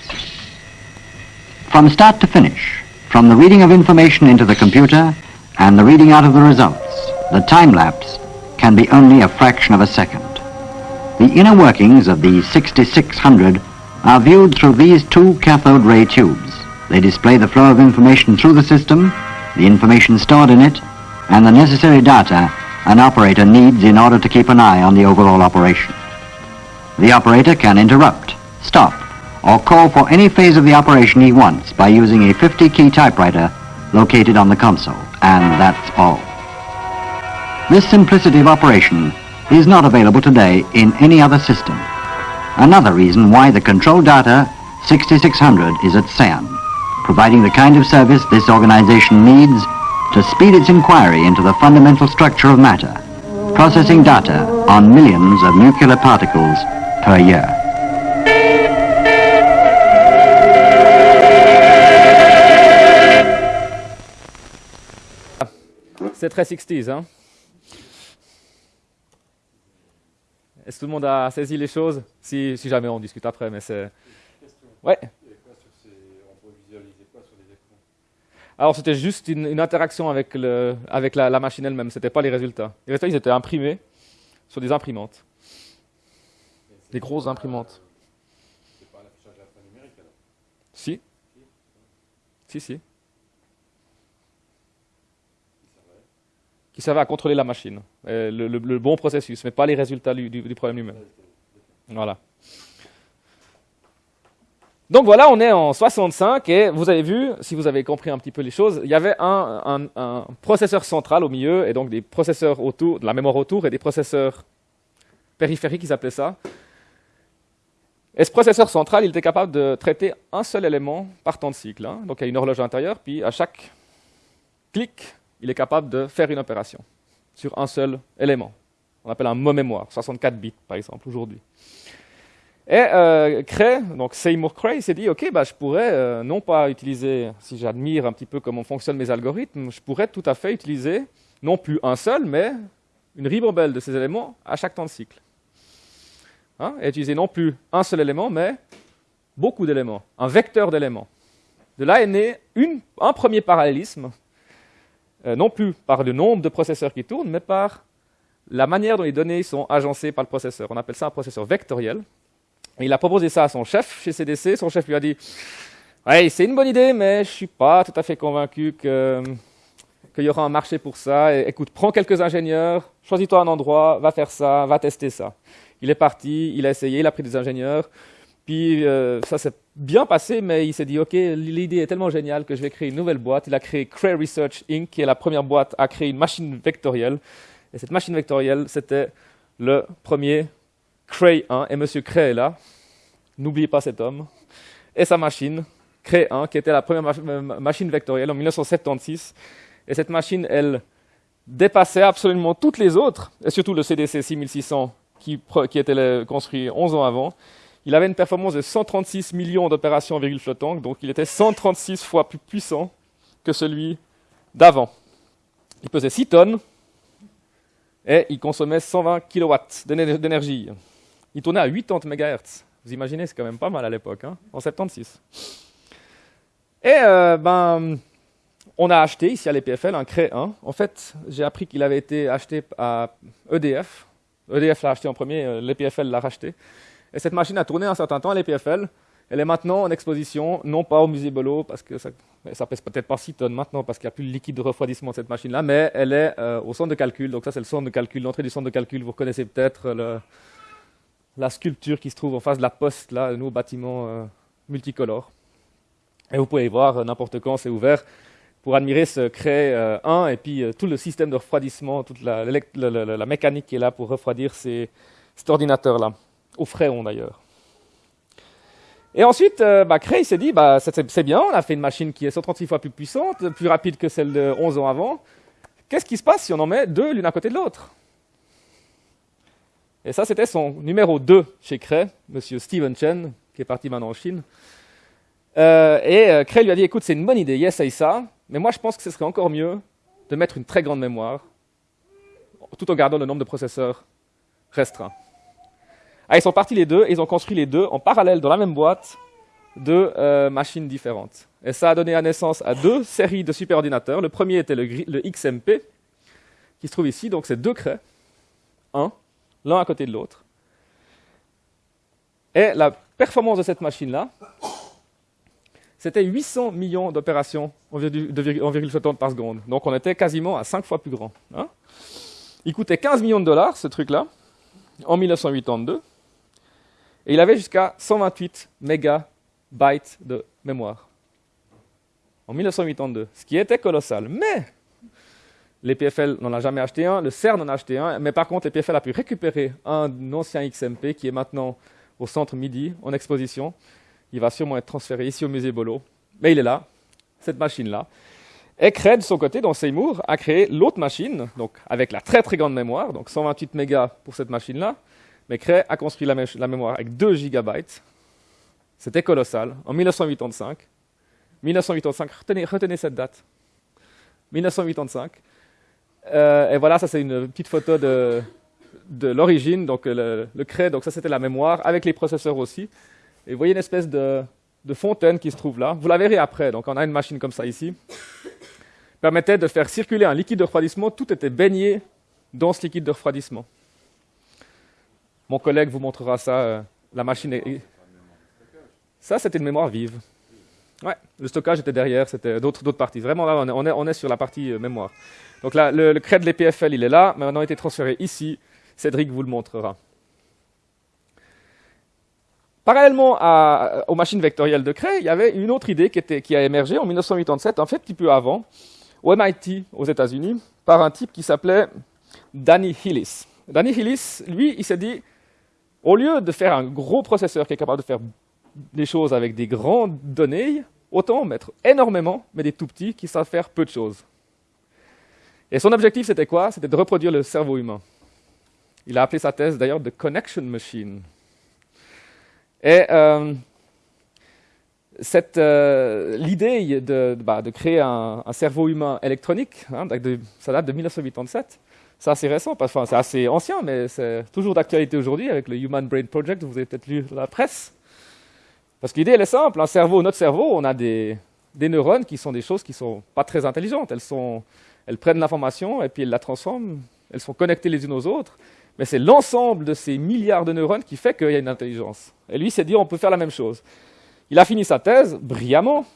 From start to finish, from the reading of information into the computer and the reading out of the results, the time lapse can be only a fraction of a second. The inner workings of the 6600 are viewed through these two cathode ray tubes. They display the flow of information through the system, the information stored in it, and the necessary data an operator needs in order to keep an eye on the overall operation. The operator can interrupt, stop, or call for any phase of the operation he wants by using a 50-key typewriter located on the console, and that's all. This simplicity of operation is not available today in any other system. Another reason why the Control Data 6600 is at CERN, providing the kind of service this organization needs to speed its inquiry into the fundamental structure of matter, processing data on millions of nuclear particles per year. C'est très 60s. Hein Est-ce que tout le monde a saisi les choses? Si, si jamais on discute après, mais c'est... Ouais. Alors c'était juste une, interaction avec, le, avec la, machine elle-même, ce n'était pas les résultats. Les résultats, ils étaient imprimés sur des imprimantes. Des grosses imprimantes. C'est pas l'affichage alphanumérique alors Si. Si, si. Qui servait à contrôler la machine, euh, le, bon processus, mais pas les résultats du, du problème lui-même. Voilà. Donc voilà, on est en 65 et vous avez vu, si vous avez compris un petit peu les choses, il y avait un, processeur central au milieu et donc des processeurs autour, de la mémoire autour et des processeurs périphériques, ils appelaient ça. Et ce processeur central, il était capable de traiter un seul élément par temps de cycle. Hein. Donc il y a une horloge intérieure, puis à chaque clic, il est capable de faire une opération sur un seul élément. On appelle un mot mémoire, 64 bits par exemple aujourd'hui. Et euh, Cray, donc Seymour Cray, s'est dit, OK, bah, je pourrais euh, non pas utiliser, si j'admire un petit peu comment fonctionnent mes algorithmes, je pourrais tout à fait utiliser non plus un seul, mais une ribambelle de ces éléments à chaque temps de cycle. Hein, et utiliser non plus un seul élément, mais beaucoup d'éléments, un vecteur d'éléments. De là est né un premier parallélisme, euh, non plus par le nombre de processeurs qui tournent, mais par la manière dont les données sont agencées par le processeur. On appelle ça un processeur vectoriel. Il a proposé ça à son chef chez CDC. Son chef lui a dit Ouais, c'est une bonne idée, mais je suis pas tout à fait convaincu que, qu'il y aura un marché pour ça. Écoute, prends quelques ingénieurs, choisis-toi un endroit, va faire ça, va tester ça. Il est parti, il a essayé, il a pris des ingénieurs. Puis euh, ça s'est bien passé, mais il s'est dit, OK, l'idée est tellement géniale que je vais créer une nouvelle boîte. Il a créé Cray Research Inc., qui est la première boîte à créer une machine vectorielle. Et cette machine vectorielle, c'était le premier Cray 1. Et M. Cray est là. N'oubliez pas cet homme. Et sa machine, Cray 1, qui était la première machine vectorielle en 1976. Et cette machine, elle dépassait absolument toutes les autres, et surtout le CDC 6600 qui, qui était construit 11 ans avant. Il avait une performance de 136 millions d'opérations en virgule flottante, donc il était 136 fois plus puissant que celui d'avant. Il pesait 6 tonnes et il consommait 120 kW d'énergie. Il tournait à 80 MHz. Vous imaginez, c'est quand même pas mal à l'époque, hein, en 76. Et euh, ben, on a acheté ici à l'EPFL un Cray 1. En fait, j'ai appris qu'il avait été acheté à EDF. EDF l'a acheté en premier, euh, l'EPFL l'a racheté. Et cette machine a tourné un certain temps à l'EPFL. Elle est maintenant en exposition, non pas au musée Bolo, parce que ça, ça pèse peut-être pas 6 tonnes maintenant, parce qu'il n'y a plus le liquide de refroidissement de cette machine-là, mais elle est euh, au centre de calcul. Donc ça, c'est le centre de calcul, l'entrée du centre de calcul. Vous reconnaissez peut-être la sculpture qui se trouve en face de la poste, là, le nouveau bâtiment euh, multicolore. Et vous pouvez voir euh, n'importe quand, c'est ouvert pour admirer ce Cray 1 et puis tout le système de refroidissement, toute la, mécanique qui est là pour refroidir cet ordinateur-là, au fréon d'ailleurs. Et ensuite, euh, bah, Cray s'est dit, bah, c'est bien, on a fait une machine qui est 136 fois plus puissante, plus rapide que celle de 11 ans avant. Qu'est-ce qui se passe si on en met deux l'une à côté de l'autre? Et ça, c'était son numéro 2 chez Cray, monsieur Steven Chen, qui est parti maintenant en Chine. Euh, et euh, Cray lui a dit, écoute, c'est une bonne idée, essaye ça, mais moi je pense que ce serait encore mieux de mettre une très grande mémoire, tout en gardant le nombre de processeurs restreint. Ah, ils sont partis les deux, et ils ont construit les deux en parallèle dans la même boîte de euh, machines différentes. Et ça a donné naissance à deux séries de superordinateurs. Le premier était le, XMP, qui se trouve ici, donc c'est deux craies, un, l'un à côté de l'autre. Et la performance de cette machine-là, c'était 800 millions d'opérations en virgule flottante par seconde. Donc on était quasiment à 5 fois plus grand. Hein. Il coûtait 15 millions de dollars, ce truc-là, en 1982. Et il avait jusqu'à 128 mégabytes de mémoire. En 1982, ce qui était colossal. Mais l'EPFL n'en a jamais acheté un, le CERN en a acheté un, mais par contre l'EPFL a pu récupérer un ancien XMP qui est maintenant au centre Midi, en exposition. Il va sûrement être transféré ici au musée Bolo. Mais il est là, cette machine-là. Et Cray, de son côté, dans Seymour, a créé l'autre machine, donc avec la très très grande mémoire, donc 128 mégas pour cette machine-là, mais Cray a construit la, mémoire avec 2 gigabytes. C'était colossal. En 1985. 1985, retenez, cette date. 1985. Euh, et voilà, ça c'est une petite photo de, l'origine, donc le, le donc ça c'était la mémoire, avec les processeurs aussi. Et vous voyez une espèce de, fontaine qui se trouve là. Vous la verrez après, donc on a une machine comme ça ici. Permettait de faire circuler un liquide de refroidissement, tout était baigné dans ce liquide de refroidissement. Mon collègue vous montrera ça. Euh, la machine. Ça, c'était une mémoire vive. Ouais, le stockage était derrière, c'était d'autres, parties. Vraiment, là, on est, sur la partie euh, mémoire. Donc là, le, le de l'EPFL, il est là. Maintenant, il a été transféré ici. Cédric vous le montrera. Parallèlement aux machines vectorielles de Cray, il y avait une autre idée qui a émergé en 1987, en fait, un petit peu avant, au MIT, aux États-Unis, par un type qui s'appelait Danny Hillis. Danny Hillis, lui, il s'est dit au lieu de faire un gros processeur qui est capable de faire des choses avec des grandes données, autant mettre énormément, mais des tout petits qui savent faire peu de choses. Et son objectif, c'était quoi? C'était de reproduire le cerveau humain. Il a appelé sa thèse d'ailleurs de Connection Machine. Et euh, euh, l'idée de, bah, créer un, cerveau humain électronique, hein, ça date de 1987, c'est assez récent, enfin, c'est assez ancien, mais c'est toujours d'actualité aujourd'hui avec le Human Brain Project, vous avez peut-être lu la presse. Parce que l'idée, elle est simple, un cerveau, notre cerveau, on a des, neurones qui sont des choses qui ne sont pas très intelligentes. Elles prennent l'information et puis elles la transforment, elles sont connectées les unes aux autres, mais c'est l'ensemble de ces milliards de neurones qui fait qu'il y a une intelligence. Et lui s'est dit, on peut faire la même chose. Il a fini sa thèse brillamment,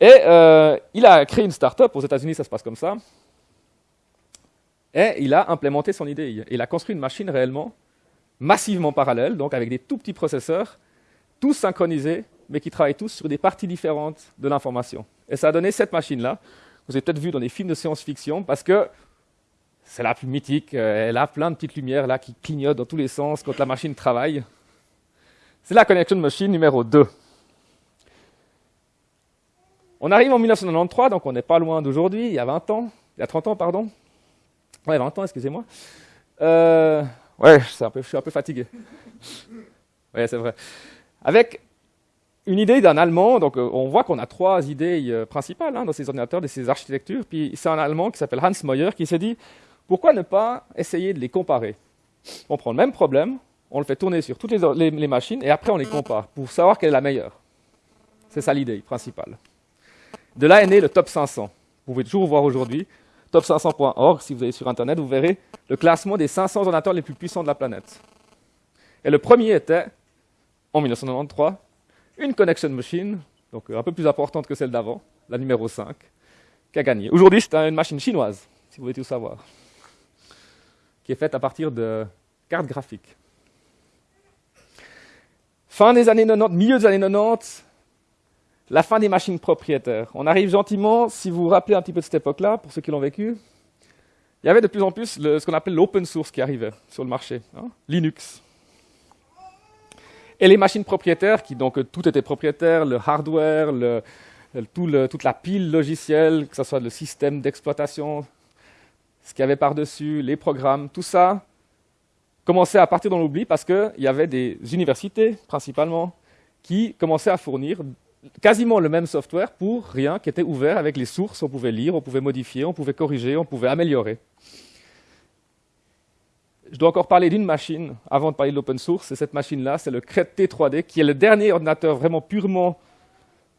et euh, il a créé une start-up, aux États-Unis ça se passe comme ça, et il a implémenté son idée. Il a construit une machine réellement massivement parallèle, donc avec des tout petits processeurs, tous synchronisés, mais qui travaillent tous sur des parties différentes de l'information. Et ça a donné cette machine-là. Vous avez peut-être vu dans des films de science-fiction, parce que c'est la plus mythique, euh, elle a plein de petites lumières là qui clignotent dans tous les sens quand la machine travaille. C'est la Connection Machine numéro 2. On arrive en 1993, donc on n'est pas loin d'aujourd'hui, il y a 20 ans, il y a 30 ans, pardon. Ouais, 20 ans, excusez-moi. Euh, ouais, je suis un peu fatigué. Ouais, c'est vrai. Avec une idée d'un Allemand, donc euh, on voit qu'on a trois idées euh, principales hein, dans ces ordinateurs, de ces architectures, puis c'est un Allemand qui s'appelle Hans Moyer qui s'est dit, pourquoi ne pas essayer de les comparer? On prend le même problème, on le fait tourner sur toutes les, les machines, et après on les compare, pour savoir quelle est la meilleure. C'est ça l'idée principale. De là est né le top 500. Vous pouvez toujours voir aujourd'hui, top500.org, si vous allez sur Internet, vous verrez le classement des 500 ordinateurs les plus puissants de la planète. Et le premier était, en 1993, une connection machine, donc un peu plus importante que celle d'avant, la numéro 5, qui a gagné. Aujourd'hui, c'est une machine chinoise, si vous voulez tout savoir, qui est faite à partir de cartes graphiques. Fin des années 90, milieu des années 90, la fin des machines propriétaires. On arrive gentiment, si vous vous rappelez un petit peu de cette époque-là, pour ceux qui l'ont vécu, il y avait de plus en plus ce qu'on appelle l'open source qui arrivait sur le marché, hein, Linux. Et les machines propriétaires, qui donc tout était propriétaire, le hardware, toute la pile logicielle, que ce soit le système d'exploitation, ce qu'il y avait par-dessus, les programmes, tout ça commençait à partir dans l'oubli parce qu'il y avait des universités, principalement, qui commençaient à fournir quasiment le même software pour rien qui était ouvert avec les sources, on pouvait lire, on pouvait modifier, on pouvait corriger, on pouvait améliorer. Je dois encore parler d'une machine avant de parler de l'open source, c'est cette machine-là, c'est le CRED T3D, qui est le dernier ordinateur vraiment purement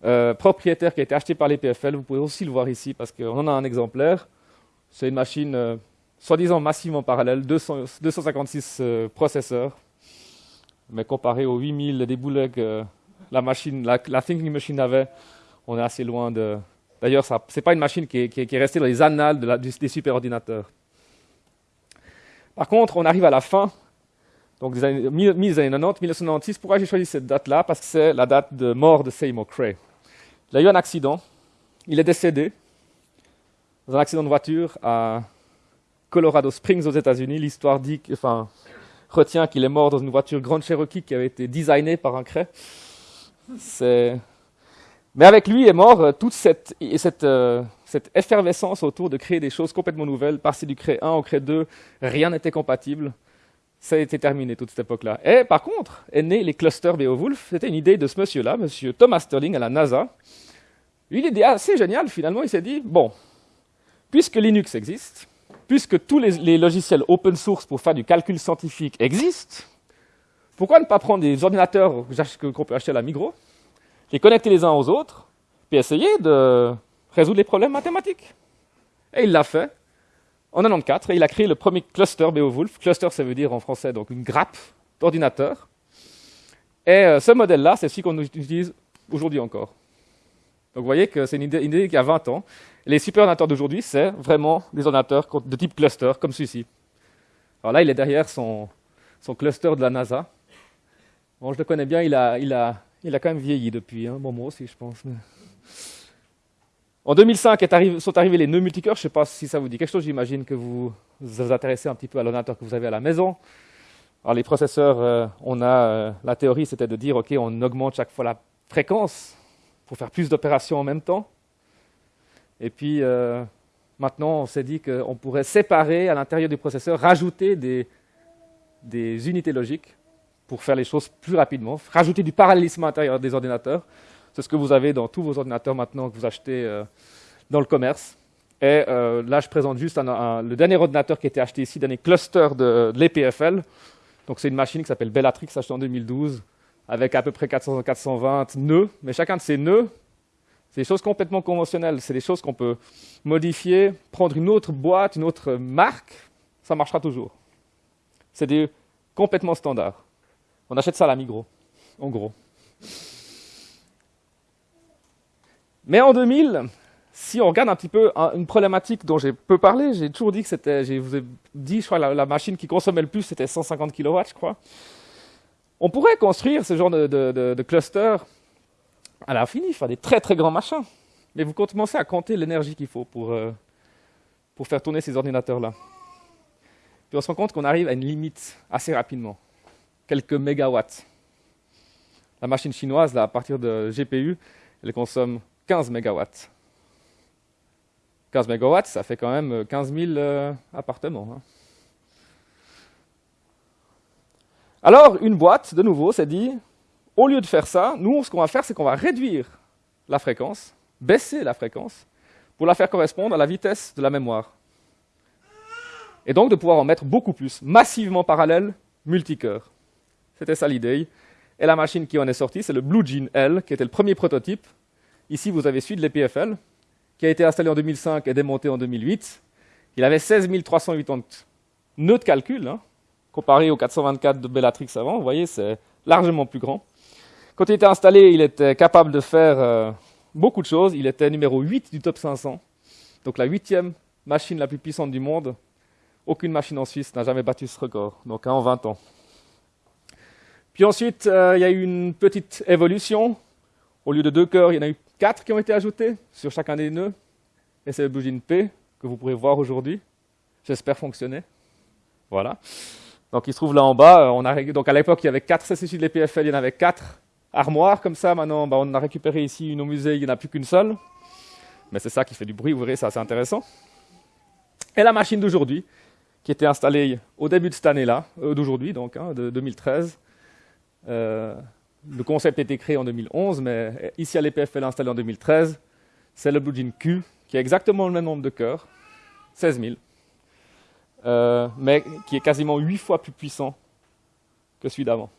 euh, propriétaire qui a été acheté par les PFL. Vous pouvez aussi le voir ici parce qu'on en a un exemplaire. C'est une machine euh, soi-disant massivement parallèle, 256 euh, processeurs, mais comparé aux 8000 des boulets la la, Thinking Machine avait, on est assez loin de... D'ailleurs, ce n'est pas une machine qui est, restée dans les annales des superordinateurs. Par contre, on arrive à la fin, donc des années, mi-des années 90, 1996. Pourquoi j'ai choisi cette date-là? Parce que c'est la date de mort de Seymour Cray. Il a eu un accident, il est décédé dans un accident de voiture à Colorado Springs aux États-Unis. L'histoire dit, enfin, retient qu'il est mort dans une voiture Grand Cherokee qui avait été designée par un Cray. Mais avec lui est mort euh, toute cette, cette, effervescence autour de créer des choses complètement nouvelles. Passer du Cré 1 au Cré 2, rien n'était compatible. Ça a été terminé toute cette époque-là. Et par contre, est né les clusters Beowulf. C'était une idée de ce monsieur-là, monsieur Thomas Sterling à la NASA. Lui, l'idée assez géniale, finalement, il s'est dit, bon, puisque Linux existe, puisque tous les, les logiciels open source pour faire du calcul scientifique existent, pourquoi ne pas prendre des ordinateurs qu'on peut acheter à la Migros, les connecter les uns aux autres, puis essayer de résoudre les problèmes mathématiques Et il l'a fait en 94, et il a créé le premier cluster Beowulf. Cluster, ça veut dire en français donc une grappe d'ordinateurs. Et euh, ce modèle-là, c'est celui qu'on utilise aujourd'hui encore. Donc vous voyez que c'est une idée, qui a 20 ans. Les superordinateurs d'aujourd'hui, c'est vraiment des ordinateurs de type cluster, comme celui-ci. Alors là, il est derrière son cluster de la NASA. Bon, je le connais bien, il a, il a, il a quand même vieilli depuis. Hein. Bon, moi aussi, je pense. En 2005 sont arrivés les nœuds multicœurs. Je ne sais pas si ça vous dit quelque chose. J'imagine que vous vous intéressez un petit peu à l'ordinateur que vous avez à la maison. Alors, les processeurs, euh, on a euh, la théorie, c'était de dire, OK, on augmente chaque fois la fréquence pour faire plus d'opérations en même temps. Et puis, euh, maintenant, on s'est dit qu'on pourrait séparer à l'intérieur du processeur, rajouter des, des unités logiques pour faire les choses plus rapidement, rajouter du parallélisme à l'intérieur des ordinateurs. C'est ce que vous avez dans tous vos ordinateurs maintenant que vous achetez euh, dans le commerce. Et euh, là, je présente juste le dernier ordinateur qui a été acheté ici, dernier cluster de, l'EPFL. Donc, c'est une machine qui s'appelle Bellatrix, achetée en 2012, avec à peu près 400, 420 nœuds. Mais chacun de ces nœuds, c'est des choses complètement conventionnelles. C'est des choses qu'on peut modifier, prendre une autre boîte, une autre marque, ça marchera toujours. C'est du complètement standard. On achète ça à la Migros, en gros. Mais en 2000, si on regarde un petit peu un- une problématique dont j'ai peu parlé, j'ai toujours dit que c'était, je vous ai dit, je crois, la, machine qui consommait le plus, c'était 150 kW, je crois. On pourrait construire ce genre de- de cluster à l'infini, faire des très très grands machins. Mais vous commencez à compter l'énergie qu'il faut pour, euh, pour faire tourner ces ordinateurs-là. Puis on se rend compte qu'on arrive à une limite assez rapidement, quelques mégawatts. La machine chinoise, là, à partir de GPU, elle consomme 15 mégawatts. 15 mégawatts, ça fait quand même 15 000 euh, appartements. hein. Alors, une boîte, de nouveau, s'est dit, au lieu de faire ça, nous, ce qu'on va faire, c'est qu'on va réduire la fréquence, baisser la fréquence, pour la faire correspondre à la vitesse de la mémoire. Et donc de pouvoir en mettre beaucoup plus, massivement parallèle, multicœur. C'était ça l'idée. Et la machine qui en est sortie, c'est le Blue Gene L, qui était le premier prototype. Ici, vous avez celui de l'EPFL, qui a été installé en 2005 et démonté en 2008. Il avait 16 380 nœuds de calcul, hein, comparé aux 424 de Bellatrix avant. Vous voyez, c'est largement plus grand. Quand il était installé, il était capable de faire euh, beaucoup de choses. Il était numéro 8 du top 500, donc la huitième machine la plus puissante du monde. Aucune machine en Suisse n'a jamais battu ce record, donc hein, en 20 ans. Puis ensuite, euh, il y a eu une petite évolution. Au lieu de deux cœurs, il y en a eu quatre qui ont été ajoutés sur chacun des nœuds. Et c'est le Blue Gene P que vous pourrez voir aujourd'hui. J'espère fonctionner. Voilà. Donc il se trouve là en bas. euh, On a, donc à l'époque, il y avait quatre CCC de l'EPFL, il y en avait quatre armoires comme ça. Maintenant, bah, on a récupéré ici une au musée, il n'y en a plus qu'une seule. Mais c'est ça qui fait du bruit, vous verrez, c'est assez intéressant. Et la machine d'aujourd'hui, qui était installée au début de cette année-là, euh, d'aujourd'hui donc, hein, de 2013. Euh, le concept a été créé en 2011, mais ici à l'EPFL installé en 2013, c'est le Blue Gene Q, qui a exactement le même nombre de cœurs, 16 000, euh, mais qui est quasiment 8 fois plus puissant que celui d'avant.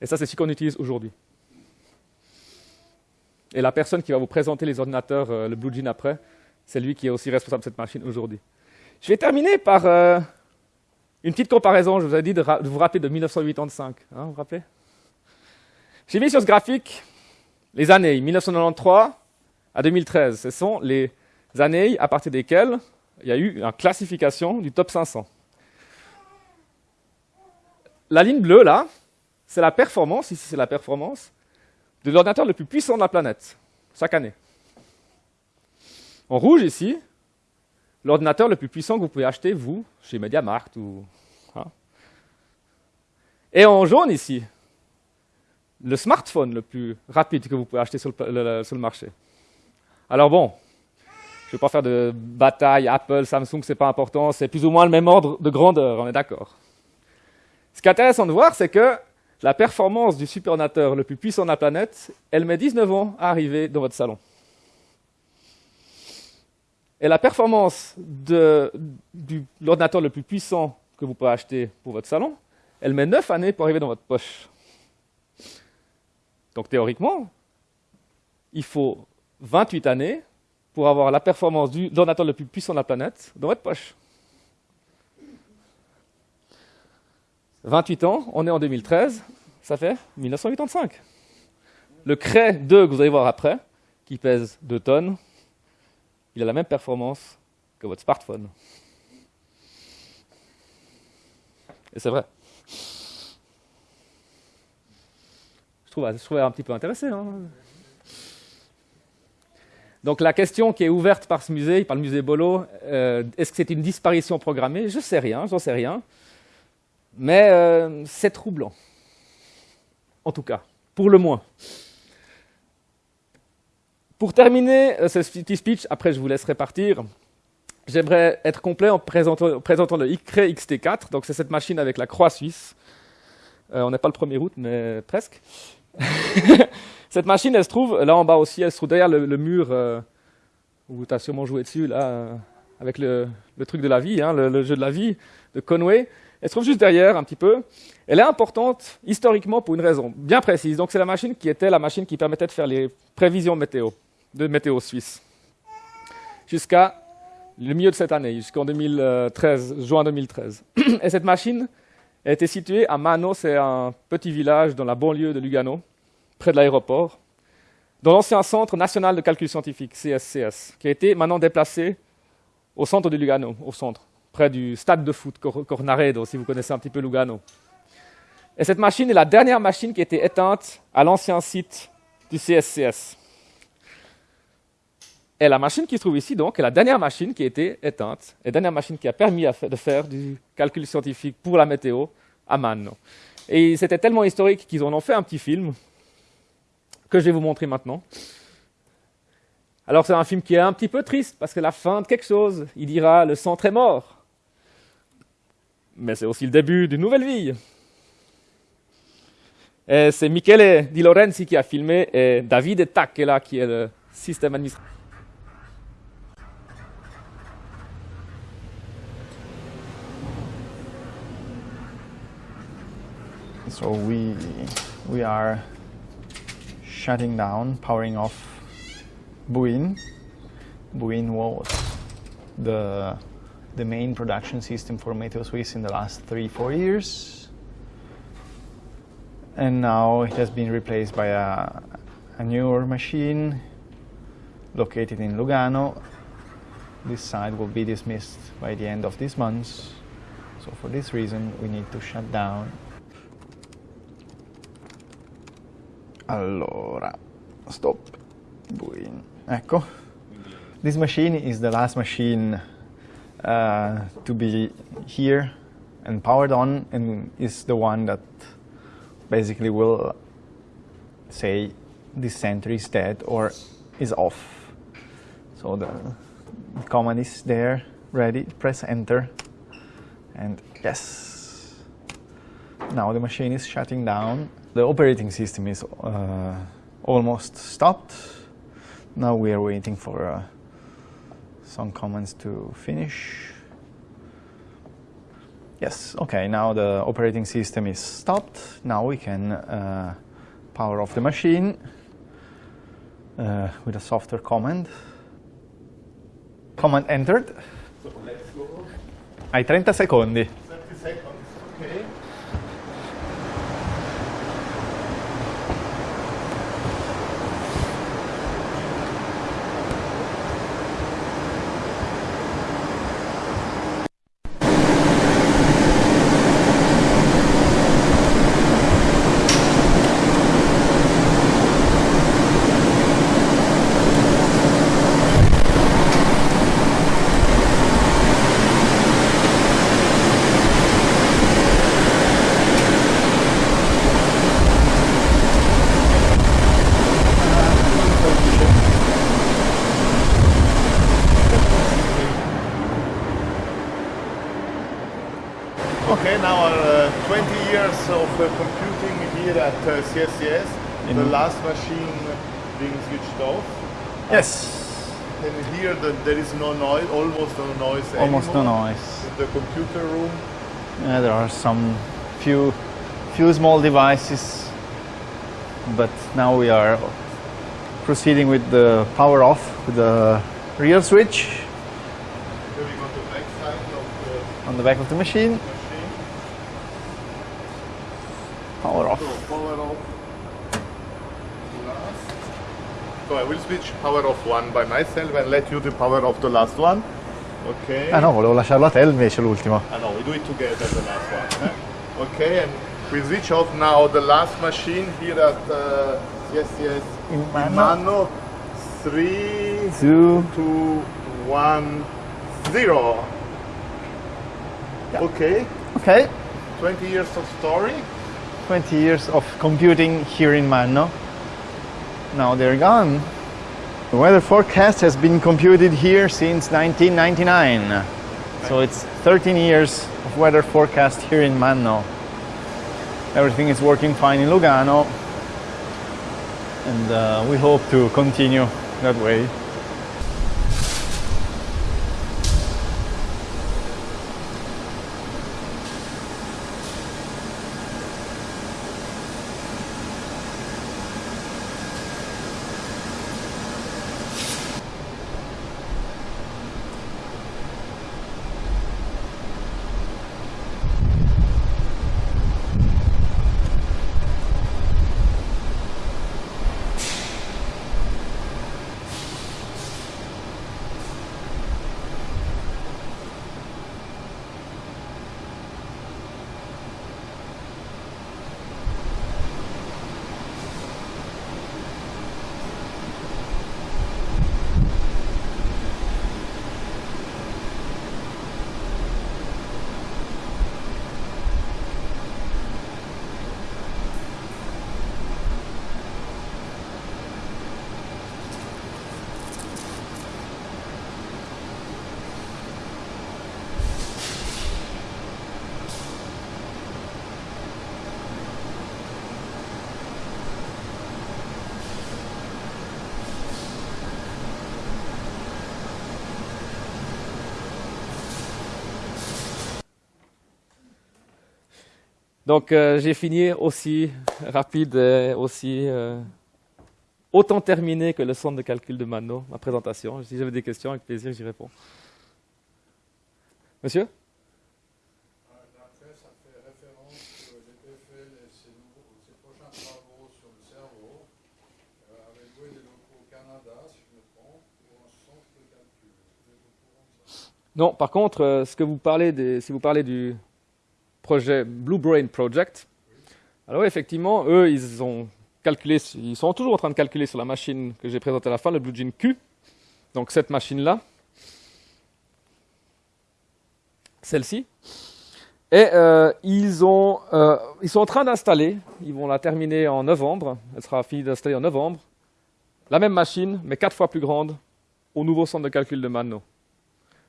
Et ça, c'est ce qu'on utilise aujourd'hui. Et la personne qui va vous présenter les ordinateurs, euh, le Blue Gene après, c'est lui qui est aussi responsable de cette machine aujourd'hui. Je vais terminer par euh, une petite comparaison. Je vous ai dit de, vous rappeler de 1985. hein, vous vous rappelez? J'ai mis sur ce graphique les années 1993 à 2013. Ce sont les années à partir desquelles il y a eu une classification du top 500. La ligne bleue, là, c'est la performance, ici c'est la performance, de l'ordinateur le plus puissant de la planète, chaque année. En rouge, ici, l'ordinateur le plus puissant que vous pouvez acheter, vous, chez MediaMarkt ou... hein. Et en jaune, ici, le smartphone le plus rapide que vous pouvez acheter sur le, marché. Alors bon, je ne vais pas faire de bataille, Apple, Samsung, c'est pas important, c'est plus ou moins le même ordre de grandeur, on est d'accord. Ce qui est intéressant de voir, c'est que la performance du superordinateur le plus puissant de la planète, elle met 19 ans à arriver dans votre salon. Et la performance de, l'ordinateur le plus puissant que vous pouvez acheter pour votre salon, elle met 9 années pour arriver dans votre poche. Donc théoriquement, il faut 28 années pour avoir la performance de l'ordinateur le plus puissant de la planète dans votre poche. 28 ans, on est en 2013, ça fait 1985. Le Cray 2 que vous allez voir après, qui pèse 2 tonnes, il a la même performance que votre smartphone. Et c'est vrai. Je trouve, je un petit peu intéressé. hein. Donc la question qui est ouverte par ce musée, par le musée Bolo, euh, est-ce que c'est une disparition programmée? Je ne sais rien, j'en sais rien. Mais euh, c'est troublant. En tout cas, pour le moins. Pour terminer euh, ce petit speech, après je vous laisserai partir, j'aimerais être complet en présentant, le ICRE XT4. Donc c'est cette machine avec la croix suisse. Euh, on n'est pas le premier route, mais presque. (laughs) cette machine, elle se trouve là en bas aussi, elle se trouve derrière le, mur euh, où tu as sûrement joué dessus, là, avec le, truc de la vie, hein, le jeu de la vie de Conway. Elle se trouve juste derrière, un petit peu. Elle est importante historiquement pour une raison bien précise. Donc c'est la machine qui était la machine qui permettait de faire les prévisions météo, de météo suisse. Jusqu'à le milieu de cette année, jusqu'en 2013, juin 2013. (clears throat) Et cette machine était située à Mano, c'est un petit village dans la banlieue de Lugano, près de l'aéroport, dans l'ancien Centre national de calcul scientifique, CSCS, qui a été maintenant déplacé au centre de Lugano, au centre, près du stade de foot Cor- Cornaredo, si vous connaissez un petit peu Lugano. Et cette machine est la dernière machine qui a été éteinte à l'ancien site du CSCS. Et la machine qui se trouve ici, donc, est la dernière machine qui a été éteinte, la dernière machine qui a permis de faire du calcul scientifique pour la météo à Manno. Et c'était tellement historique qu'ils en ont fait un petit film que je vais vous montrer maintenant. Alors c'est un film qui est un petit peu triste parce que la fin de quelque chose, il dira le centre est mort. Mais c'est aussi le début d'une nouvelle vie. Et c'est Michele Di Lorenzi qui a filmé et David Tacchela qui est le système administratif. So we we are shutting down, powering off Buin. Buin was the the main production system for Meteo Swiss in the last three four years, and now it has been replaced by a a newer machine located in Lugano. This site will be dismissed by the end of this month. So for this reason, we need to shut down Allora, stop. Buin. Ecco. This machine is the last machine uh, to be here and powered on, and is the one that basically will say this center is dead or is off. So the command is there, ready. Press enter, and yes. Now the machine is shutting down. The operating system is uh, almost stopped. Now we are waiting for uh, some commands to finish. Yes, okay, now the operating system is stopped. Now we can uh, power off the machine uh, with a software command. Command entered. Hai 30 secondi. Okay, now uh, 20 years of uh, computing here at uh, CSCS. The In- last machine being switched off. Yes, And here the, there is no noise, almost no noise almost no noise. In the computer room. Yeah, there are some few few small devices, but now we are proceeding with the power off with the rear switch Here we go to the back side of the on the back of the machine. machine. Power off. So power off. Last. So I will switch power off one by myself and let you the power off the last one. Okay. Ah no, volevo lasciarlo a te invece l'ultimo. I know, we do it together, the last one. eh? Okay, and we switch off now the last machine here at, uh, yes, yes, In Mano. Mano. Three, Two. two, one, zero. Okay, Okay. 20 years of story. 20 years of computing here in Manno. Now they're gone. The weather forecast has been computed here since 1999. So it's 13 years of weather forecast here in Manno. Everything is working fine in Lugano. And uh, we hope to continue that way. Donc euh, j'ai fini aussi rapide et aussi euh, autant terminé que le centre de calcul de Mano, ma présentation. Si j'avais des questions, avec plaisir, j'y réponds. Monsieur? Non, par contre, euh, ce que vous parlez des, si vous parlez du projet Blue Brain Project, alors effectivement, eux, ils ont calculé, ils sont toujours en train de calculer sur la machine que j'ai présentée à la fin, le Blue Gene Q, donc cette machine-là, celle-ci, et euh, euh, ils sont en train d'installer, ils vont la terminer en novembre, elle sera finie d'installer en novembre, la même machine, mais quatre fois plus grande, au nouveau centre de calcul de Mano.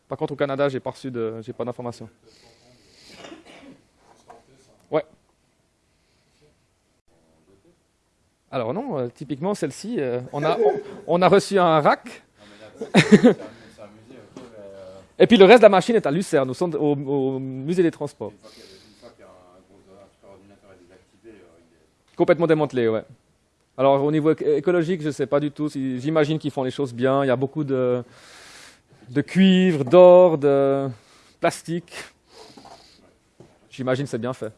Par contre, au Canada, j'ai pas reçu pas d'informations. Alors non, euh, typiquement celle-ci, euh, on, a, on, a reçu un rack. (laughs) Et puis le reste de la machine est à Lucerne, au, centre- au- musée des transports. Complètement démantelé, ouais. Alors au niveau éco- écologique, je ne sais pas du tout. si- J'imagine qu'ils font les choses bien. Il y a beaucoup de, de cuivre, d'or, de plastique. J'imagine que c'est bien fait.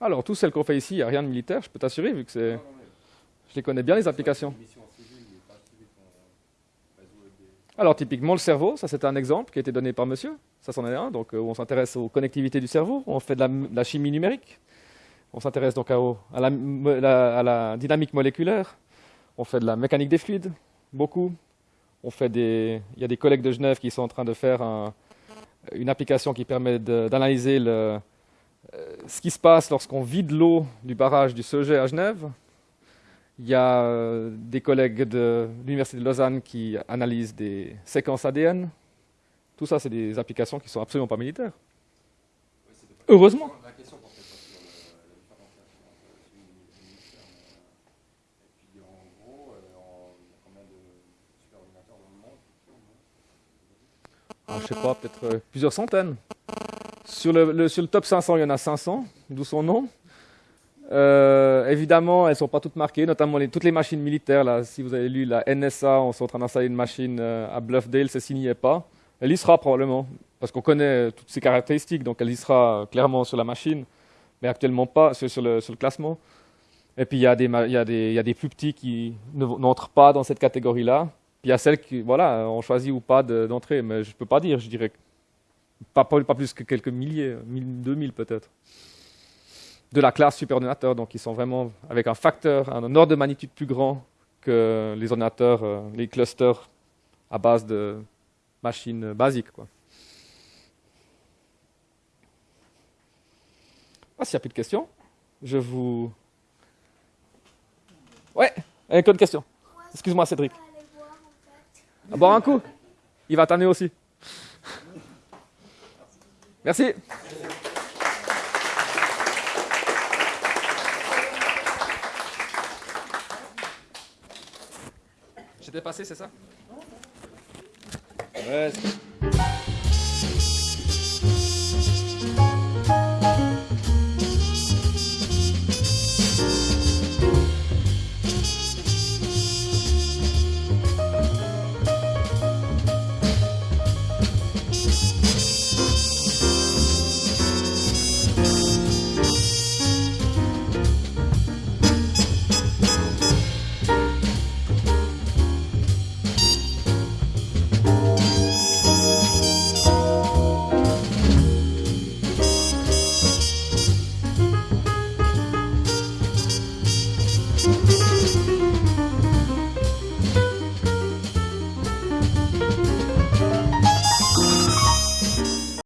Alors, toutes celles qu'on fait ici, il n'y a rien de militaire, je peux t'assurer, vu que c'est. Je les connais bien, les applications. Alors, typiquement, le cerveau, ça c'était un exemple qui a été donné par monsieur. Ça, c'en est un. Donc, euh, on s'intéresse aux connectivités du cerveau, on fait de la, chimie numérique. On s'intéresse donc à la dynamique moléculaire. On fait de la mécanique des fluides, beaucoup il y a des collègues de Genève qui sont en train de faire un- une application qui permet d'analyser euh, ce qui se passe lorsqu'on vide l'eau du barrage du Sauget à Genève. Il y a euh, des collègues de l'Université de Lausanne qui analysent des séquences ADN. Tout ça, c'est des applications qui sont absolument pas militaires. Heureusement. La question portait pas sur le- la différenciation entre civil et militaire, mais, euh, et puis en gros, euh, en- il y a combien de super ordinateurs dans le monde Ah, je sais pas, peut-être euh, plusieurs centaines. Sur le, sur le top 500, il y en a 500, d'où son nom. Euh, évidemment, elles ne sont pas toutes marquées, notamment toutes les machines militaires. Là, si vous avez lu la NSA, on est en train d'installer une machine euh, à Bluffdale, celle-ci n'y est pas. Elle y sera probablement, parce qu'on connaît toutes ses caractéristiques, donc elle y sera clairement sur la machine, mais actuellement pas sur, le, sur le classement. Et puis il y, y, y a des plus petits qui ne- n'entrent pas dans cette catégorie-là. Il y a celles qui, voilà, ont choisi ou pas de- d'entrer, mais je ne peux pas dire, je dirais pas, plus que quelques milliers, 1000, 2000 peut-être. De la classe superordinateur, donc ils sont vraiment avec un facteur, un ordre de magnitude plus grand que les ordinateurs, euh, les clusters à base de machines basiques. Ah, s'il n'y a plus de questions, je vous. Ouais, avec une question. Excuse-moi, Cédric. À boire un coup Il va t'amener aussi. Merci. J'étais passé, c'est ça?